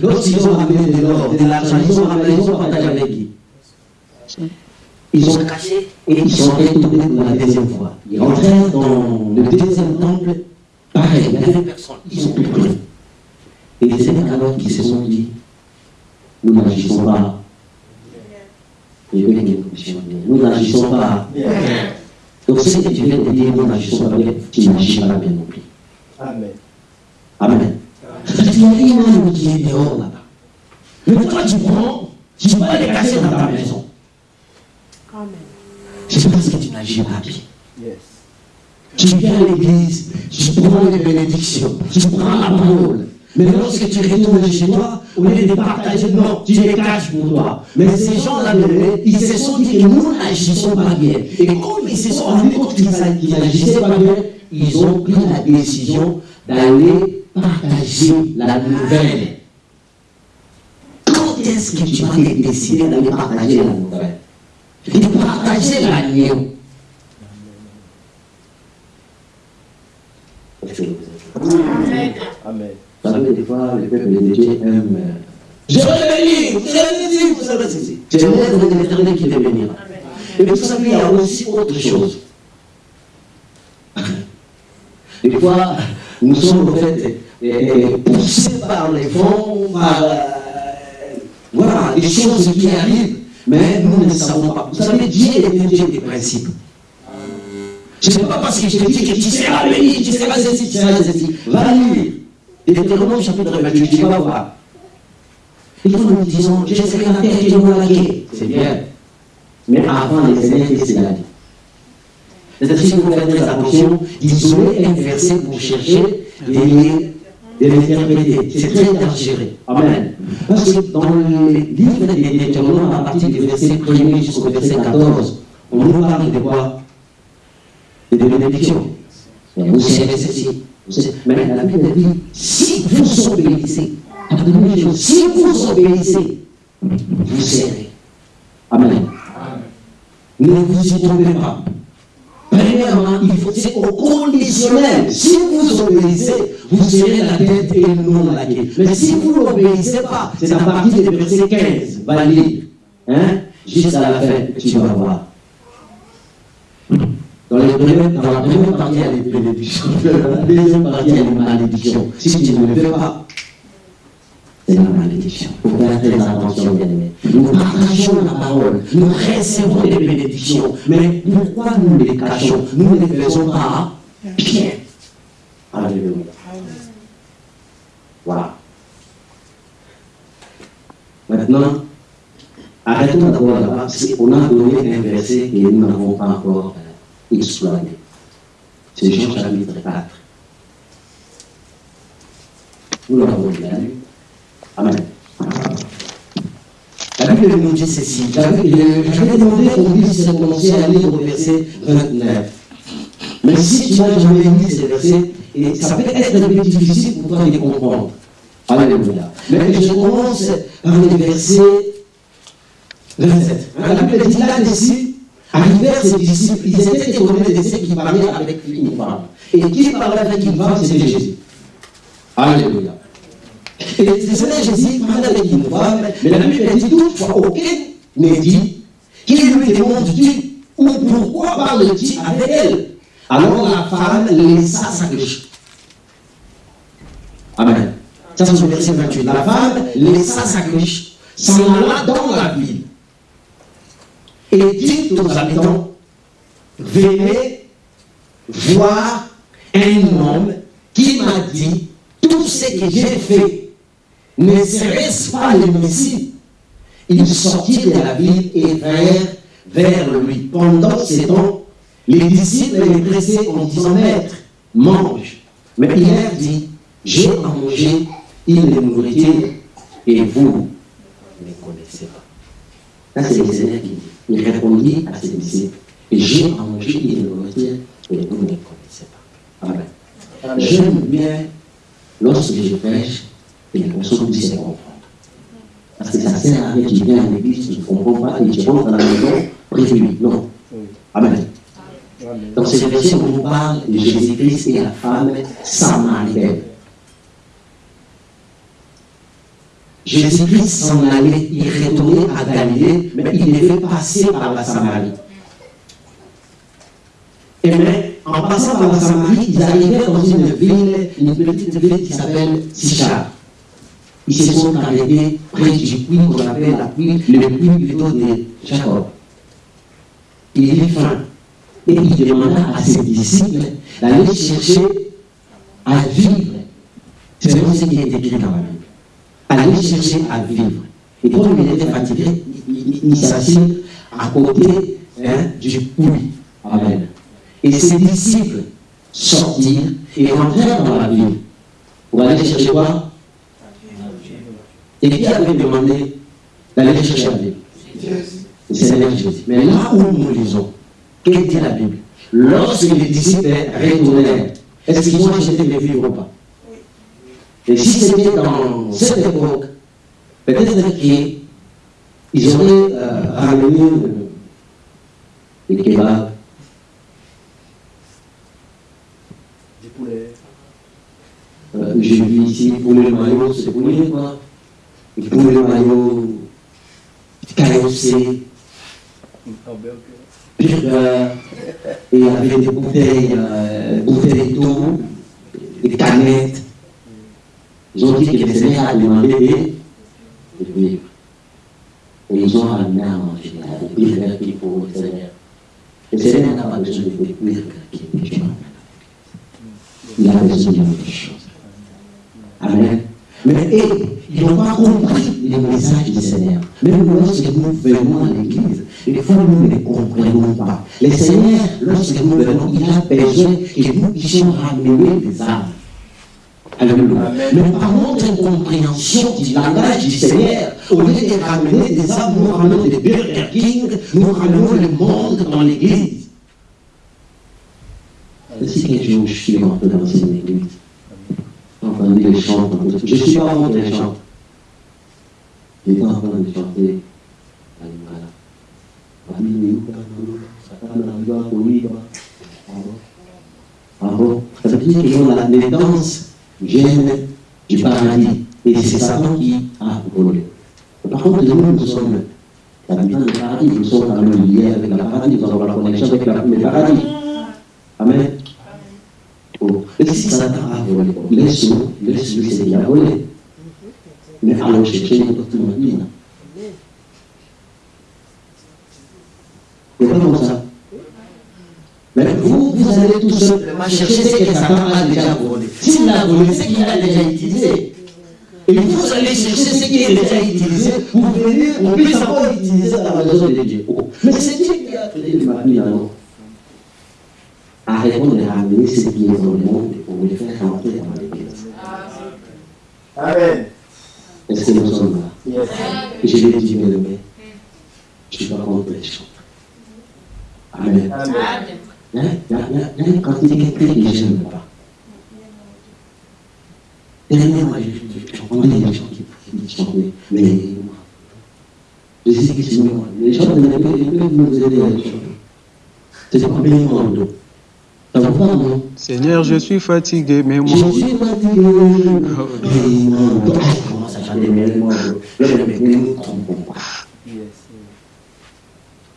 Speaker 4: lorsqu'ils ont ramené de l'or, de l'argent, ils ont ramené, ils ont partagé avec qui? Ils ont caché et ils sont retournés pour la deuxième fois. Ils rentrèrent dans le deuxième temple, pareil, il n'y avait personne, ils ont plus pris. Et les alors qui se sont dit, nous n'agissons pas. Nous n'agissons pas. Donc ce que tu viens de dire, nous n'agissons pas bien, tu n'agis pas bien non plus.
Speaker 3: Amen.
Speaker 4: Amen. Il y a qui est dehors là-bas. Mais toi, tu prends, tu vas les casser dans ta maison. C'est parce que tu n'agis pas bien.
Speaker 3: Yes.
Speaker 4: Tu viens à l'église, tu prends les bénédictions, tu prends la parole. Mais lorsque tu retournes chez toi, au lieu de partager, non, tu les caches pour toi. Mais ces gens-là, ils se sont dit que nous n'agissons pas bien. Et comme ils se sont rendus compte qu'ils n'agissaient pas bien, ils ont pris la décision d'aller partager la nouvelle. Quand est-ce que tu vas décider d'aller partager la nouvelle? De partager l'agneau.
Speaker 3: Amen.
Speaker 4: Vous savez, des fois, le peuple de Dieu aime. euh, Je vais venir, je vais vous savez ceci. C'est l'œuvre de l'éternel qui va venir. Et vous savez, il y a aussi autre chose. Des fois, nous sommes en fait euh, poussés par les vents, par euh, voilà, des choses qui arrivent, mais nous ne savons pas. Vous savez, Dieu est un Dieu des principes. Ce n'est pas parce que je te dis que tu seras béni, tu seras ceci, tu seras ceci. Va lire. Deutéronome chapitre 28, tu vas voir. Et nous nous disons, je serai la terre je me laquer. C'est bien. Mais avant les Seigneurs, qu'est-ce qu'il a dit C'est-à-dire, si vous faites très attention, isoler un verset pour chercher de de. C'est très dangereux. Amen. Parce que dans le livre de Deutéronome, à partir du verset 1er jusqu'au verset 14, on nous parle de quoi? De bénédiction. Vous savez ceci. Mais la Bible dit, si vous obéissez, si vous obéissez, vous serez. Amen. Ne vous y trompez pas. Premièrement, il faut, c'est au conditionnel. Si vous obéissez, vous serez la tête et non la queue. Mais si vous n'obéissez pas, c'est à partir du verset 15, va lire. Hein? Juste à la fin, tu vas voir. Dans, les dans la première partie, il y a les bénédictions. Dans *laughs* la deuxième partie, il y a les malédictions. Si tu ne le fais pas, c'est la malédiction. Il faut faire très attention, bien aimé. Nous partageons la parole, nous recevons des bénédictions, mais pourquoi nous les cachons? Nous ne les faisons pas bien. Alléluia. Voilà. Maintenant, arrêtons d'abord là-bas, parce qu'on a donné un verset que nous n'avons pas encore euh, exploité. C'est Jean chapitre 4. Nous l'avons déjà lu. Amen. La Bible nous dit ceci. J'avais demandé qu'on puisse commencer à lire au verset 29. Mais si tu n'as jamais lu ces versets, et ça peut être un peu difficile pour toi de les comprendre. Alléluia. Mais je commence par le verset 27. Hein, La Bible dit là dessus, arrivèrent ses disciples, ils étaient étonnés de ce qui parlait avec une femme. Et qui parlait avec une femme, c'était Jésus. Alléluia. Jésus mais la Bible dit toutefois, aucun n'est dit, qui lui demande-tu ou pourquoi parle-t-il avec elle? Alors la femme laissa sa cruche. Amen. Ça, c'est verset 28. La femme laissa sa cruche, s'en alla dans la ville et dit aux habitants, venez voir un homme qui m'a dit, tout ce que j'ai fait, ne serait-ce pas le Messie? Ils sortirent de la ville et vinrent vers lui. Pendant ce temps, les disciples les pressaient en disant, Maître, mange. Mais il leur dit, j'ai à manger une nourriture et vous ne connaissez pas. Là, c'est le Seigneur qui dit. Il répondit à ses disciples, j'ai à manger une nourriture et vous ne connaissez pas. Amen. J'aime bien, lorsque je prêche, que les personnes puissent se comprendre. Parce que ça sert à rien, tu viens à l'église, tu ne comprends pas et tu rentres à la maison, lui. Non. Amen. Donc c'est le verset où on parle de Jésus-Christ et la femme samaritaine. Jésus-Christ s'en allait, il retournait à Galilée, mais il devait passer par la Samarie. Et mais, en passant par la Samarie, ils arrivaient dans une ville, une petite ville qui s'appelle Sichar. Ils se sont arrêtés près du puits qu'on appelle la puits, le puits plutôt de Jacob. Il eut faim. Et il demanda à ses disciples d'aller chercher à vivre. C'est vraiment ce qui est écrit dans la Bible aller chercher à vivre. Et comme il était fatigué, il, il, il s'assit à côté hein, du puits. Amen. Et ses disciples sortirent et rentrèrent dans la ville pour aller chercher quoi? Et qui avait demandé d'aller chercher la Bible Le Seigneur Jésus. Mais là où nous lisons, qu'est-ce dit la Bible Lorsque les disciples retournèrent, est-ce qu'ils ont acheté les vivres ou pas et si c'était dans cette époque, peut-être qu'ils auraient euh, ramené des kebabs,
Speaker 3: Du poulet.
Speaker 4: euh, j'ai vu ici poulet maillot, c'est poulet quoi Carossé,
Speaker 3: Hamburger.
Speaker 4: burger, et il y avait des bouteilles, euh, bouteilles d'eau, des canettes. Ils ont dit que le Seigneur a demandé de vivre. Et ils ont ramené à manger, à vivre qui pour le Seigneur. Le Seigneur n'a pas besoin de vivre qui tu Il a besoin de autre chose. Amen. Mais et, ils n'ont pas compris le message du Seigneur. Même lorsque nous venons à l'église, des fois nous ne comprenons pas. Le Seigneur, lorsque nous venons, il a besoin que nous puissions ramener des âmes. Alléluia. Mais par notre incompréhension du langage du Seigneur, au lieu de ramener des âmes, nous ramenons des Burger King, nous ramenons le monde dans l'église. Si qu'un jour je suis rentré dans une église, j'ai entendu les chants, je ne suis pas rentré les chants. J'étais en train de chanter. Ah bon Ça veut dire que dans la- danses viennent du paradis. Et c'est Satan qui a volé. Par contre, nous, nous sommes habitants du paradis, nous sommes quand même liés avec la paradis, nous avons la connexion avec la, le paradis. Amen. Oh. Et si Satan a volé, laisse-nous, laisse-lui ce qu'il a volé. Mais allons chercher notre vie. C'est pas comme ça? Mais vous, vous allez tout simplement chercher ce que Satan a déjà volé. S'il a volé, c'est qu'il a déjà utilisé. Et vous allez chercher ce qui est déjà utilisé pour venir, on puisse encore l'utiliser dans la maison de Dieu. Mais c'est Dieu qui a appelé le mari alors à répondre et à amener ce qui est dans le monde pour le faire rentrer dans l'église.
Speaker 3: Amen.
Speaker 4: Est-ce que nous sommes là?
Speaker 3: Yes.
Speaker 4: Je l'ai dit, bien aimé, je suis pas contre les chants. Amen.
Speaker 3: Amen.
Speaker 4: Il y a- il y a- une quantité que je n'aime pas. Dernièrement, j'entendais des gens qui chantaient, mais je dis Jésus-Christ, nous, les gens ils peuvent ils peuvent nous aider à les choses. C'est pas vous va, non
Speaker 7: Seigneur, je suis fatigué, mais moi.
Speaker 4: Je suis fatigué. D'eau. Ah, je commence à chanter béniment d'eau. Là, je dis, ne nous trompons pas.
Speaker 3: Yes.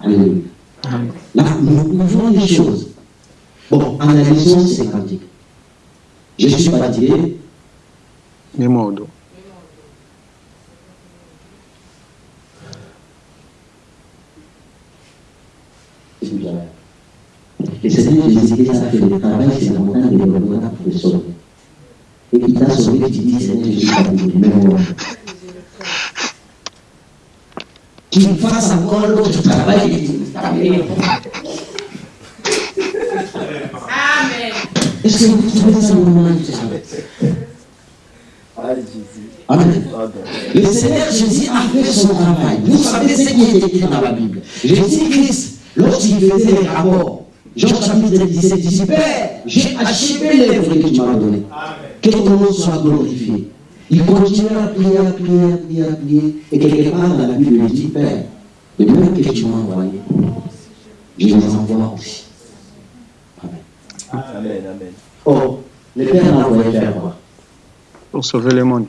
Speaker 4: Alléluia. Là, nous ouvrons les choses. Bon, analysons ces cantiques. Je suis fatigué.
Speaker 7: Mais moi.
Speaker 4: C'est ça. Le Seigneur Jésus-Christ a fait le travail, c'est montagne de pour te sauver. Et il t'a sauvé, tu dis, Seigneur, je suis fatigué. Mais moi, qu'il fasse encore l'autre travail.
Speaker 2: Amen.
Speaker 4: Est-ce que vous trouvez ça normal
Speaker 3: Jésus.
Speaker 4: Amen. Le Seigneur Jésus a fait son travail. Vous savez ce qui est écrit dans la Bible. Jésus-Christ, lorsqu'il faisait les rapports, Jean chapitre 17, il dit Père, j'ai achevé l'œuvre que tu m'as donnée. Que ton nom soit glorifié. Il continue à prier, à prier, à prier, à prier. Et quelque part dans la Bible, il dit Père, les mêmes que tu m'as envoyés, je les envoie aussi. Amen.
Speaker 3: Amen, amen.
Speaker 4: Or, le Père l'a envoyé faire quoi?
Speaker 7: Pour sauver le monde.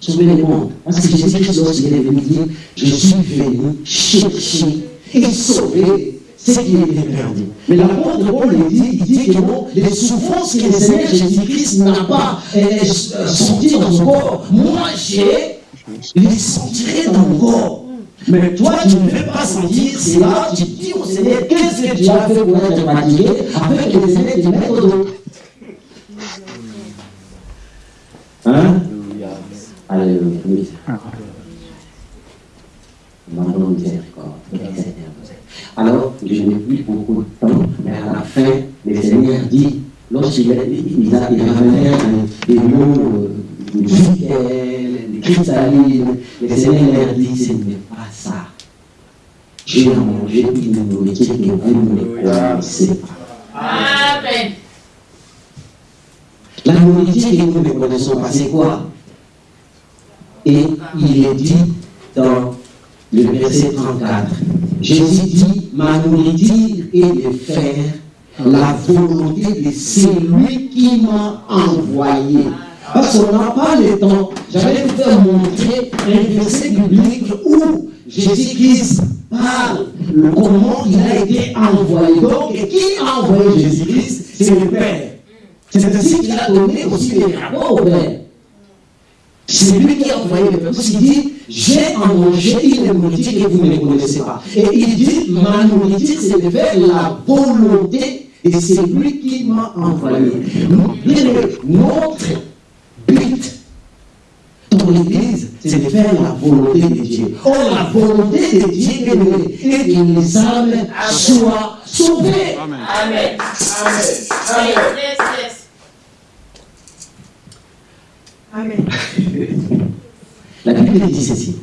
Speaker 4: sauver le monde. Parce que Jésus-Christ, lorsqu'il est venu dire, je suis venu chercher et sauver ce qui était perdu. Mais l'apôtre Paul il dit, il dit que les souffrances que le Seigneur Jésus-Christ n'a pas senties dans son corps, moi j'ai les sentirai dans mon corps. Mais toi, tu ne veux pas sentir cela, tu dis au Seigneur, qu'est-ce que tu as fait pour être fatigué, afin que le Seigneur te mette d'autre. Hein?
Speaker 3: Alléluia.
Speaker 4: Alléluia. Oui. Alors, je n'ai plus beaucoup de temps, mais à la fin, le Seigneur dit, lorsqu'il a, il a, il a ramené des mots euh, de nickel, de cristalline, le Seigneur leur dit, ce n'est pas ça. J'ai mangé une nourriture que vous ne connaissez pas.
Speaker 2: Amen.
Speaker 4: La nourriture que nous ne connaissons pas, c'est quoi? Et il est dit dans le verset 34, Jésus dit, ma nourriture est de faire la volonté de celui qui m'a envoyé. Parce qu'on n'a pas le temps. J'allais vous faire montrer un verset biblique où Jésus-Christ parle le comment il a été envoyé. Donc, et qui a envoyé Jésus-Christ? C'est le Père. C'est ainsi qu'il a donné aussi les rapports au Père. C'est lui qui a envoyé le Père. Parce qu'il dit, j'ai à manger une nourriture que vous ne connaissez pas. Et il dit, ma nourriture, c'est de faire la volonté de celui qui m'a envoyé. Notre but dans l'Église, c'est de faire la volonté de Dieu. Or, la volonté de Dieu est que les âmes soient sauvées.
Speaker 7: Amen.
Speaker 2: Amen.
Speaker 3: Amen.
Speaker 2: Yes, yes.
Speaker 4: La Bible dit ceci.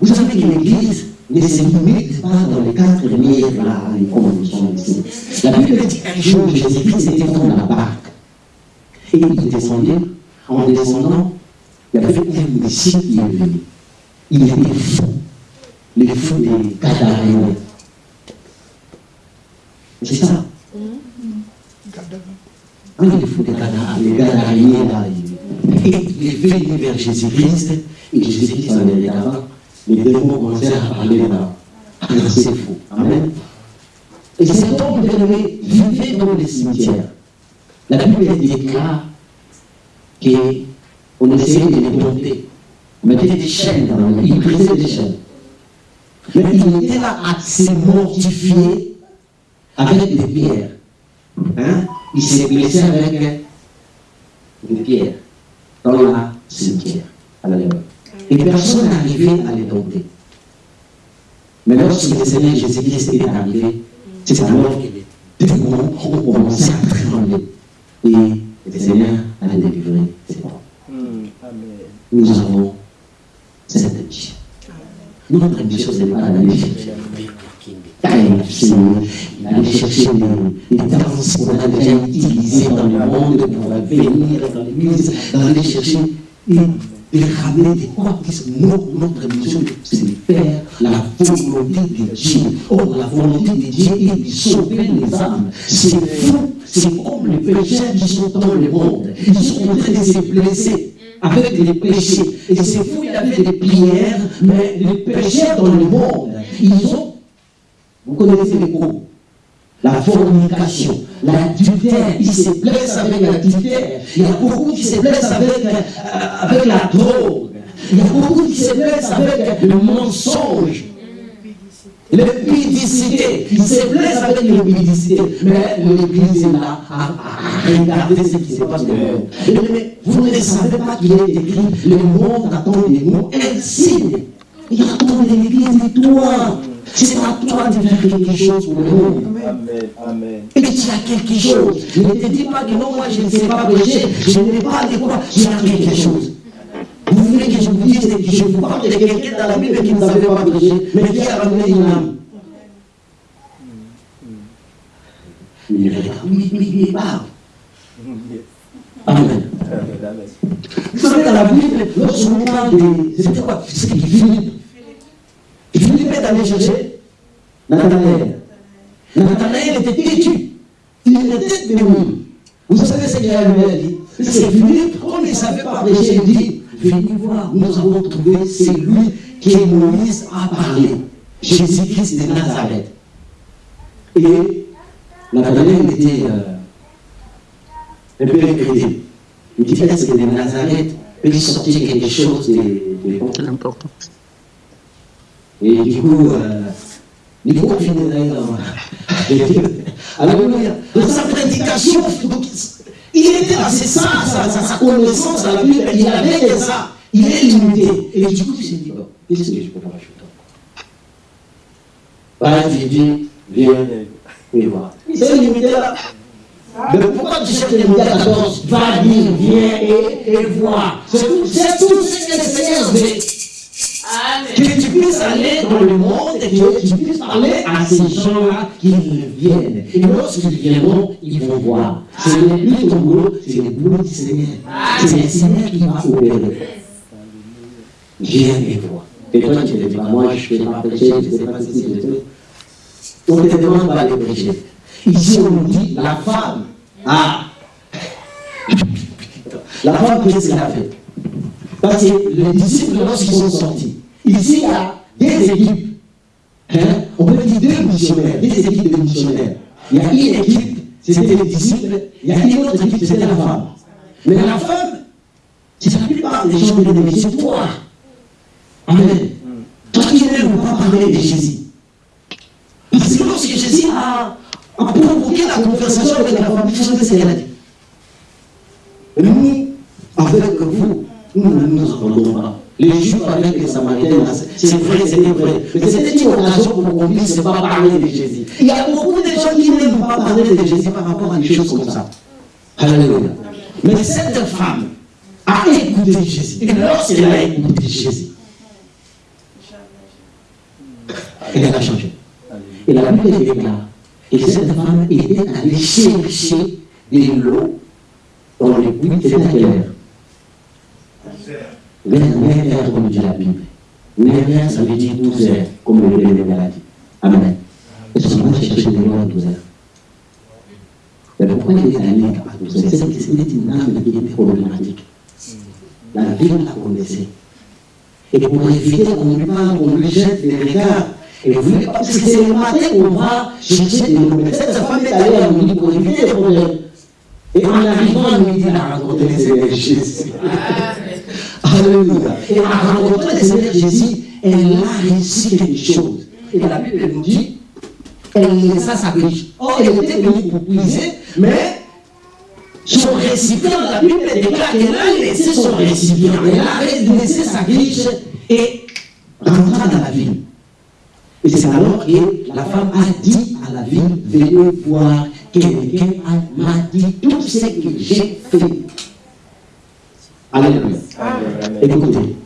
Speaker 4: Vous savez que l'Église ne se limite pas dans les quatre murs là, comme nous sommes ici. La Bible dit qu'un jour, Jésus-Christ était dans la barque. Et il descendait. En descendant, il y avait un disciple qui est venu. Il était fou. Le fou des Gadaréens. C'est ça? Un des fous des les là, il- est venu vers Jésus-Christ, et Jésus-Christ en est là les démons commencèrent à parler là. Alors c'est fou. Amen. Et cet homme bien aimé vivait dans les cimetières. La Bible déclare qu'on essayait de les dompter. On mettait des chaînes dans le il brisait des chaînes. Mais il était là à se mortifier avec des pierres. Hein? Il s'est blessé avec des pierres dans la cimetière. Alléluia. Et personne n'arrivait à les dompter. Mais lorsque le Seigneur Jésus-Christ est arrivé, c'est alors que les démons ont commencé à trembler. Et le Seigneur a délivré ses portes.
Speaker 3: Hmm.
Speaker 4: Nous avons cette mission. Notre mission, ce n'est pas d'aller chercher d'aller chercher les, les danses qu'on a déjà utilisées dans le monde pour venir dans l'église, d'aller chercher et ramener des quoi notre, notre mission, c'est de faire la volonté de Dieu. Or, la volonté de Dieu est de sauver les âmes. C'est fou. C'est comme les pécheurs qui sont dans le monde. Ils sont en train de se blesser avec les péchés. Et c'est fou, il y avait des prières, mais les pécheurs dans le monde, ils ont, vous connaissez les groupes, la fornication, l'adultère, ils se blessent avec l'adultère. Il y a beaucoup qui se blessent avec, euh, avec la drogue. Il y a beaucoup qui se blessent avec le mensonge. L'épidicité, ils se blessent avec l'épidicité, mais l'Église est là à, regarder ce qui se passe dans le monde. Vous ne savez pas qu'il est écrit, le monde attend de nous un signe. Il attend de l'Église toi. C'est à toi de faire quelque chose pour le monde.
Speaker 3: Amen. Amen.
Speaker 4: Et tu as quelque chose. Ne te dis pas que non, moi je ne sais pas prêcher, je n'ai pas de quoi. Tu as quelque chose. Vous voulez que je vous dise que je vous parle de quelqu'un dans la Bible qui ne savait pas prêcher, mais qui a ramené une âme. Il regarde, oui, oui, il parle.
Speaker 3: Yes.
Speaker 4: Amen.
Speaker 3: Amen. Amen.
Speaker 4: Vous savez, dans la Bible, lorsqu'on parle de. C'était quoi? C'était Philippe. Philippe est allé chercher Nathanaël. Nathanaël était têtu. Il était démon. Vous savez ce qu'il a lui dit? C'est Philippe, comme il savait pas prêcher, il dit Venez voir, nous avons trouvé celui que Moïse a parlé. Jésus-Christ de Nazareth. Et Nathanaël était euh, un peu inquiété. Il dit Est-ce que de Nazareth peut sortir quelque chose de, de
Speaker 7: C'est important.
Speaker 4: Et du coup, du coup, *laughs* on finit d'ailleurs. Alléluia. Dans sa prédication, il était dans ses sens, sa, sa, sa connaissance à la Bible, il avait ça. Il est limité. Et du coup, il s'est dit, bon, qu'est-ce que je peux faire Voilà, il dit, viens, viens voir. Il s'est limité là. Mais pourquoi tu cherches les médias 14 Va dire, viens et, et. C'est tout, c'est tout ce que.
Speaker 2: Amen.
Speaker 4: Que tu puisses aller dans le monde et que tu puisses parler à ces gens-là qu'ils viennent. Et lorsqu'ils viendront, ils vont voir. Ce n'est plus ton boulot, c'est le boulot du Seigneur. C'est le Seigneur qui va opérer. Viens et vois. Et toi, tu ne dis pas, moi, je ne sais pas prêcher, je ne sais pas ceci, je sais. On ne te demande pas de prêcher. Ici, on nous dit, la femme, ah, la femme, qu'est-ce qu'elle a fait? Parce que les disciples, lorsqu'ils sont sortis, ici, il y a des équipes. Hein? On peut dire deux missionnaires, des équipes de missionnaires. Il y a une équipe, c'était les disciples, il y a une autre équipe, c'était la femme. Mais la femme, c'est la plupart des gens disent, mais c'est toi. Amen. Toi qui ne pas parler de Jésus. Parce que lorsque Jésus a, a provoqué la conversation avec la femme, vous savez ce qu'elle a dit nous, avec vous, nous ne nous entendons pas. Les Juifs avec les Samaritains, c'est vrai, c'était vrai. Mais c'était une occasion pour qu'on puisse pas parler de Jésus. Il y a beaucoup de gens qui n'aiment pas parler de Jésus par rapport à des choses comme ça. Alléluia. Mais cette femme a écouté Jésus. Et lorsqu'elle a écouté Jésus, elle a changé. Et la Bible déclare que cette femme était allée chercher de l'eau dans les puits, à quelle heure Vers 9 heures, comme dit la Bible. 9 heures, ça veut dire 12 heures, comme le Bible l'a dit. Amen. Est-ce qu'on va chercher de l'eau à 12 heures Mais pourquoi il est allé à 12 heures? C'est une âme qui était problématique. La Bible la connaissait. Et pour éviter qu'on lui parle, qu'on lui jette des regards, et vous, parce que c'est le matin qu'on va chercher des nouvelles. Cette femme est allée à midi pour éviter les problèmes. Et en arrivant à midi, elle a rencontré le Seigneur Jésus. Et en rencontrant le Seigneur Jésus, elle a réussi quelque chose. Et la Bible nous dit, elle laissa sa riche. Or, elle était venue pour puiser, mais son récipient, la Bible déclare qu'elle a laissé son récipient. Elle a laissé sa riche et rentra dans la ville. Et c'est alors que la femme a dit à la ville, venez voir quelqu'un m'a dit tout ce que j'ai fait. Alléluia. Écoutez,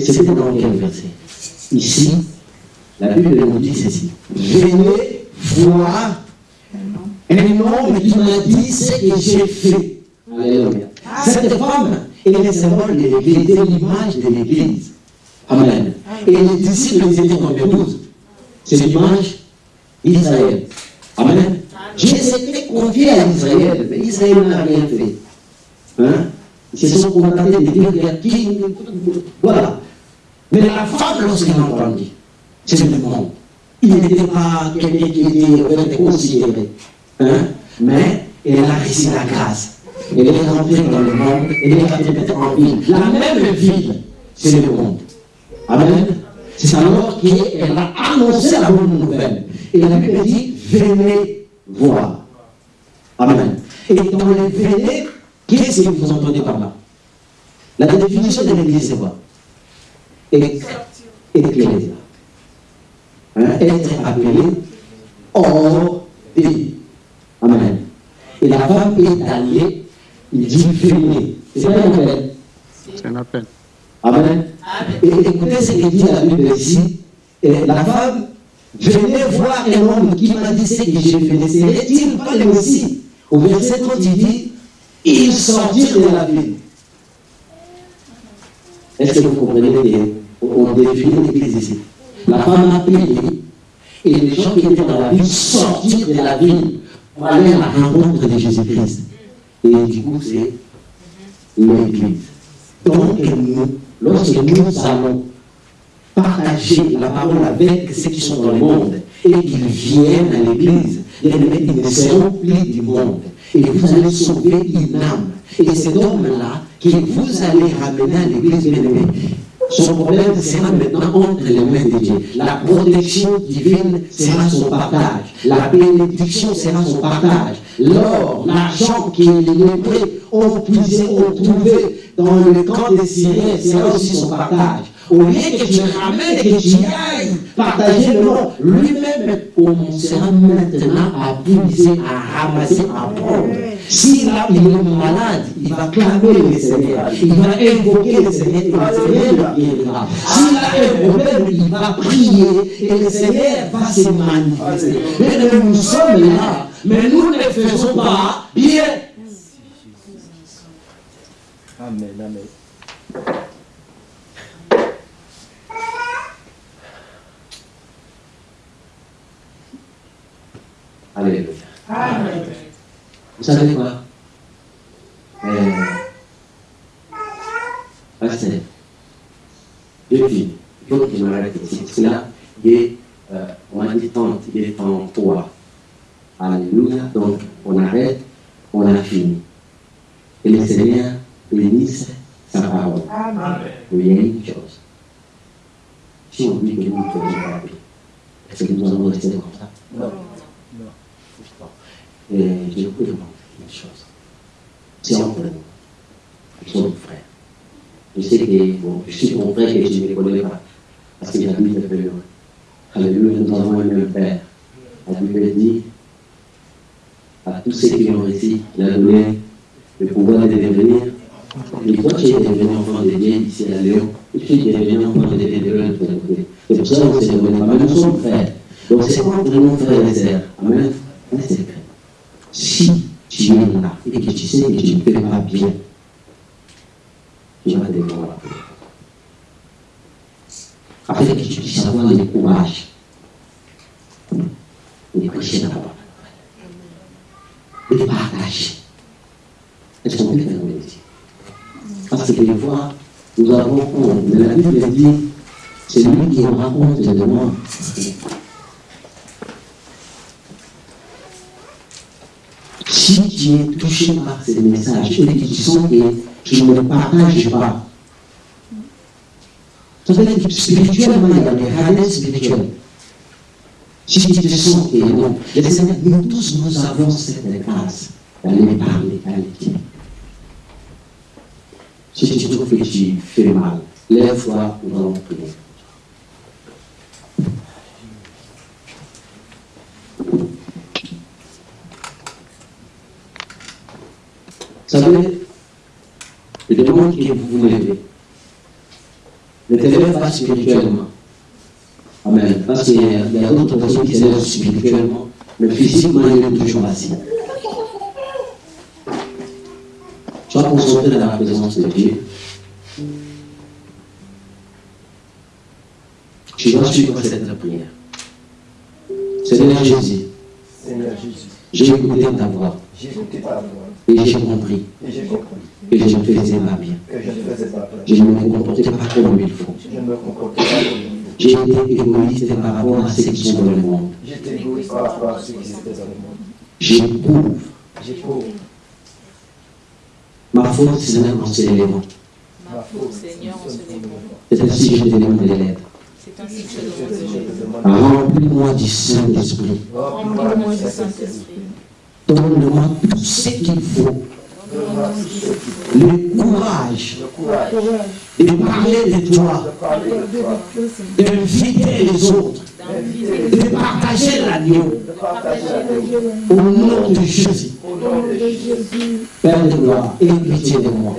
Speaker 4: c'était dans quel verset Ici, la Bible nous dit ceci. Venez voir un homme qui m'a dit ce que j'ai fait. Alléluia. Cette femme de l'Église, l'image de l'Église. Amen. Et les disciples, ils étaient combien? 12 C'est l'image d'Israël. Amen. Dieu s'était confié à Israël, mais Israël n'a rien fait. Hein? Ils se sont contentés de dire qu'il y a qui. Voilà. Mais la femme, lorsqu'elle a entendu, c'est le monde. Il n'était pas quelqu'un qui était fait, considéré. Hein? Mais elle a reçu la grâce. Elle est rentrée dans le monde, elle est rentrée en ville. La même ville, c'est le monde. Amen. C'est alors qu'elle a annoncé la bonne nouvelle. Et la Bible dit, venez voir. Amen. Et dans les venez, qu'est-ce que vous entendez par là? La définition de l'église, c'est quoi? Ecclésia. Hein? Être appelé hors pays. Amen. Et la femme est allée, il dit. C'est pas une appel.
Speaker 7: C'est un appel.
Speaker 4: Amen. Et écoutez ce que dit la Bible ici. Et la femme, venez voir un homme qui m'a dit ce que j'ai fait. Serait-il pas le Messie Au verset 30, il dit, ils sortirent de la ville. Est-ce que vous comprenez qu'on définit l'église ici? La femme a payé et les gens qui étaient dans la ville sortirent de la ville pour aller à la rencontre de Jésus-Christ. Et du coup, c'est l'église. Donc, nous, lorsque nous allons partager la parole avec ceux qui sont dans le monde et qu'ils viennent à l'église, ils ne seront plus du monde. Et vous allez sauver une âme. Et cet homme-là, que vous allez ramener à l'église, bien aimé, son problème sera maintenant entre les mains de Dieu. La protection divine sera son partage. La bénédiction sera son partage. L'or, l'argent que les lépreux ont puisé, ont trouvé dans le camp des Syriens sera aussi son partage. Au lieu que tu ramènes et que tu ailles partager le lui-même commencera maintenant à puiser, à ramasser, à prendre. Si là il est malade, il va clamer le Seigneur, il va invoquer le Seigneur et le Seigneur guérira. S'il a un problème, il va prier et le Seigneur va se manifester. Mais nous sommes là, mais nous ne faisons pas bien.
Speaker 3: Amen, amen.
Speaker 4: Alléluia. Vous savez quoi? Euh, Pasteur, depuis, il faut qu'il m'arrête ici. Parce que là, il est, euh, on a dit tente, il est en toi. Alléluia. Donc, on arrête, on a fini. Et le Seigneur bénisse sa parole. Mais il y a une chose. Si on dit que nous ne faisons pas est-ce que nous allons rester comme ça?
Speaker 3: Non.
Speaker 4: Et je vous demande une chose. C'est entre nous. Nous sommes frères. Je sais que bon, je suis ton frère et je ne connais pas. Parce que j'habite un peu loin. Alléluia, nous avons un même Père. La Bible dit à tous ceux qui l'ont reçu, il a donné le pouvoir de devenir. Et toi, tu es devenu enfant de Dieu ici à Léon. Et tu es devenu enfant de Dieu de l'autre côté. C'est pour ça qu'on ne se connaît pas. Mais nous sommes frères. Donc c'est entre nous, frères et sœurs? Amen. C'est vrai. Si tu es là et que tu sais que tu ne fais pas bien, tu vas devoir. Afin que tu puisses avoir le courage de prêcher la parole. De partager. Est-ce qu'on peut faire un métier? Parce que des fois, nous avons. Mais la Bible dit, c'est lui qui aura honte de moi. Si tu es touché par ces messages et que tu sens que tu ne partages pas, que spirituellement, il y a des radins spirituels. Si tu te sens que non, le Seigneur, nous tous, nous avons cette grâce d'aller parler à l'équipe. Si tu trouves que tu fais mal, lève-toi, nous allons. Vous savez, je demande que vous vous levez. Ne te lève pas spirituellement. Amen. Parce qu'il y a, il y a d'autres personnes qui se lèvent spirituellement, mais physiquement, ils sont toujours assis. Tu vas concentrer dans la présence de Dieu, je dois suivre cette prière. Seigneur Jésus,
Speaker 3: Seigneur Jésus,
Speaker 4: j'ai écouté ta voix
Speaker 3: j'ai écouté ta voix
Speaker 4: et j'ai compris que je ne faisais pas bien.
Speaker 3: je ne
Speaker 4: me comportais pas comme il faut. J'ai été égoïste par rapport à ceux qui sont dans le monde. J'éprouve ma faute, Seigneur, en
Speaker 2: moment.
Speaker 4: C'est ainsi que je te demande
Speaker 3: te demande
Speaker 4: Remplis-moi du Saint-Esprit.
Speaker 3: Remplis-moi
Speaker 2: du
Speaker 3: Saint-Esprit.
Speaker 4: Donne-moi tout ce qu'il faut. Le courage de parler de toi, d'inviter les autres, de partager l'agneau au nom de Jésus. Père de gloire, aie pitié de moi.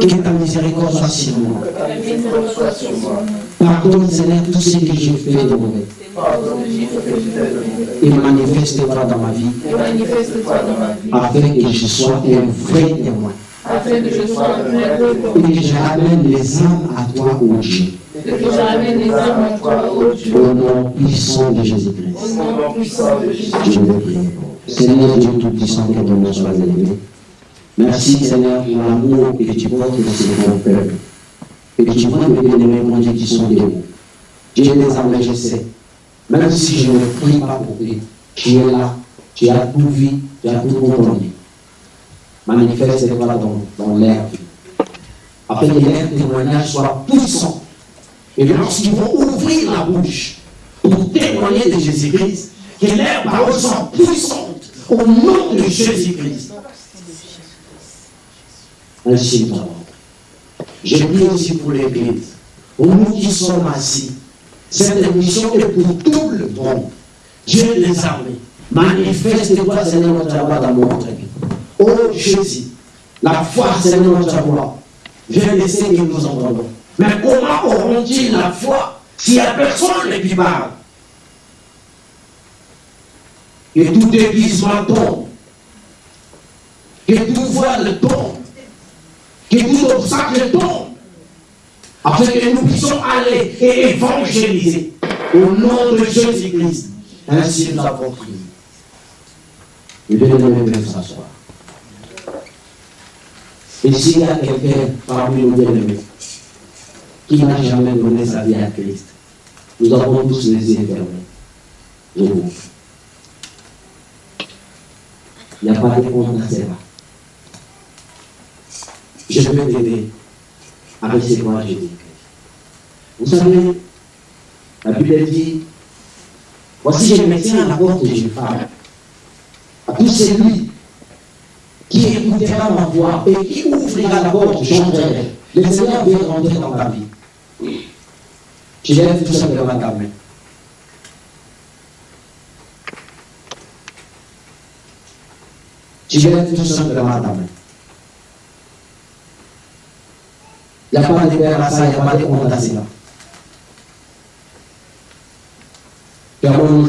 Speaker 4: Que ta miséricorde soit sur moi.
Speaker 3: que ta miséricorde soit sur moi.
Speaker 4: Pardonne, Seigneur, tout ce que j'ai fait de mauvais. Et manifeste-toi dans ma vie, afin que je sois un vrai témoin.
Speaker 3: afin que je sois un vrai
Speaker 4: Et que je ramène les âmes à toi, ô Dieu.
Speaker 3: que les âmes à toi, ô Dieu.
Speaker 4: Au nom puissant de Jésus-Christ.
Speaker 3: Au nom puissant de Jésus.
Speaker 4: Je le prie. Seigneur Dieu Tout-Puissant, que ton nom soit élevé. Merci Seigneur pour l'amour que tu portes dans ce bon peuple. Et que tu vois mes bien-aimés, mon Dieu, qui sont debout. Je sais. Même si je ne prie pas pour eux, tu es là, tu as tout vu, tu as tout entendu. Manifeste-toi dans, dans l'air. Afin que l'air témoignage soit puissant. Et lorsqu'ils vont ouvrir la bouche pour témoigner de Jésus-Christ, que leurs paroles soient puissantes au nom de Jésus-Christ. Ainsi nous. Je prie aussi pour l'Église. Pour nous qui sommes assis, cette émission est pour tout le monde. Dieu les armées. Manifeste-toi, Seigneur, notre dans notre vie. Oh Jésus, la foi, Seigneur, notre voix, viens laisser que nous entendons. Mais comment auront-ils la foi s'il n'y a personne qui parle? Que tout déguisement tombe. Que tout voile tombe. Que tout obstacle tombe. Afin que nous puissions aller et évangéliser. Au nom de Jésus-Christ. Ainsi nous avons prié. Et bien aimé s'asseoir. Et s'il y a quelqu'un parmi nous bien-aimés qui n'a jamais donné sa vie à Christ, nous avons tous les yeux fermés. Il n'y a pas de honte à cela. Je peux t'aider à recevoir Jésus-Christ. Vous savez, la Bible dit Voici, je me tiens à la porte et je parle. À tout celui qui écoutera ma voix et qui ouvrira la porte, j'entrerai. Le Seigneur veut rentrer dans ta vie. Tu lèves tout simplement ta main. Tu lèves tout simplement ta main. Il n'y a pas de père à ça, il n'y a pas de honte à cela. Nos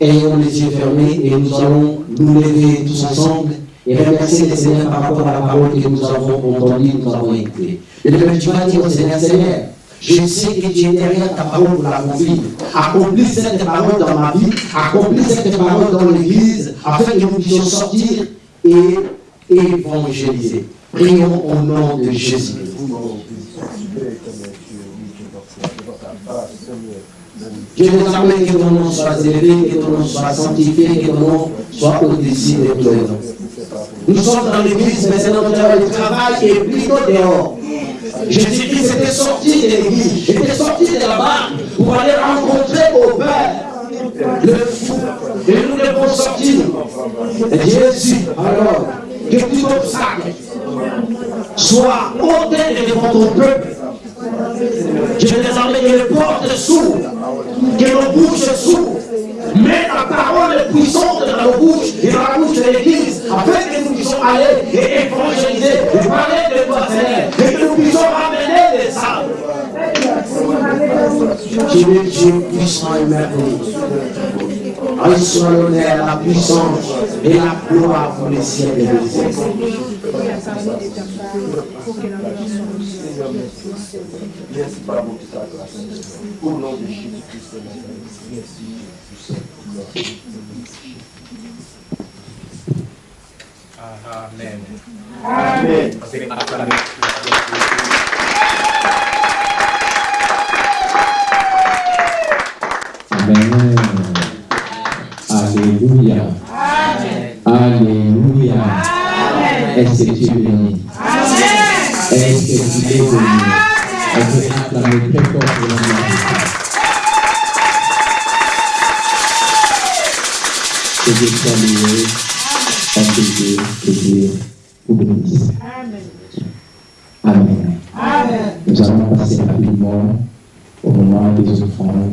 Speaker 4: ayons les yeux fermés et nous allons nous lever tous ensemble et remercier le Seigneur par rapport à la parole que nous avons entendue, nous avons écoutée. Et demain, tu vas dire au Seigneur, Seigneur, je sais que tu es derrière ta parole pour l'accomplir. Accomplis cette parole dans ma vie, accomplis cette parole dans l'église, afin que nous puissions sortir et évangéliser. Prions au nom de Jésus. Dieu désormais que ton nom soit élevé, que ton nom soit sanctifié, que ton nom soit au-dessus de tous les noms. Nous sommes dans l'église, mais c'est notre travail est plutôt dehors. Jésus-Christ était sorti de l'église, était sorti de la barque pour aller rencontrer au Père le. Et nous devons sortir. Jésus, alors, que tout obstacle soit ôté devant ton peuple. Je veux désormais que les portes s'ouvrent, que nos bouches s'ouvrent. Mets ta parole puissante dans nos bouches et dans la bouche de l'Église, afin que nous puissions aller et évangéliser, et parler de toi, Seigneur, et que nous puissions ramener les âmes. Dieu puissant et merveilleux. À soit l'honneur, la puissance et la gloire pour les siècles
Speaker 8: de.
Speaker 3: Au nom de Jésus-Christ. Merci.
Speaker 9: Amen.
Speaker 3: Amen.
Speaker 1: Alléluia. Alléluia. Est-ce que tu es béni? Est-ce que tu es béni? On peut acclamer très fort pour la Dieu. Que Dieu soit loué, enseigné, que Dieu vous bénisse. Amen. Nous allons passer rapidement au moment des offrandes.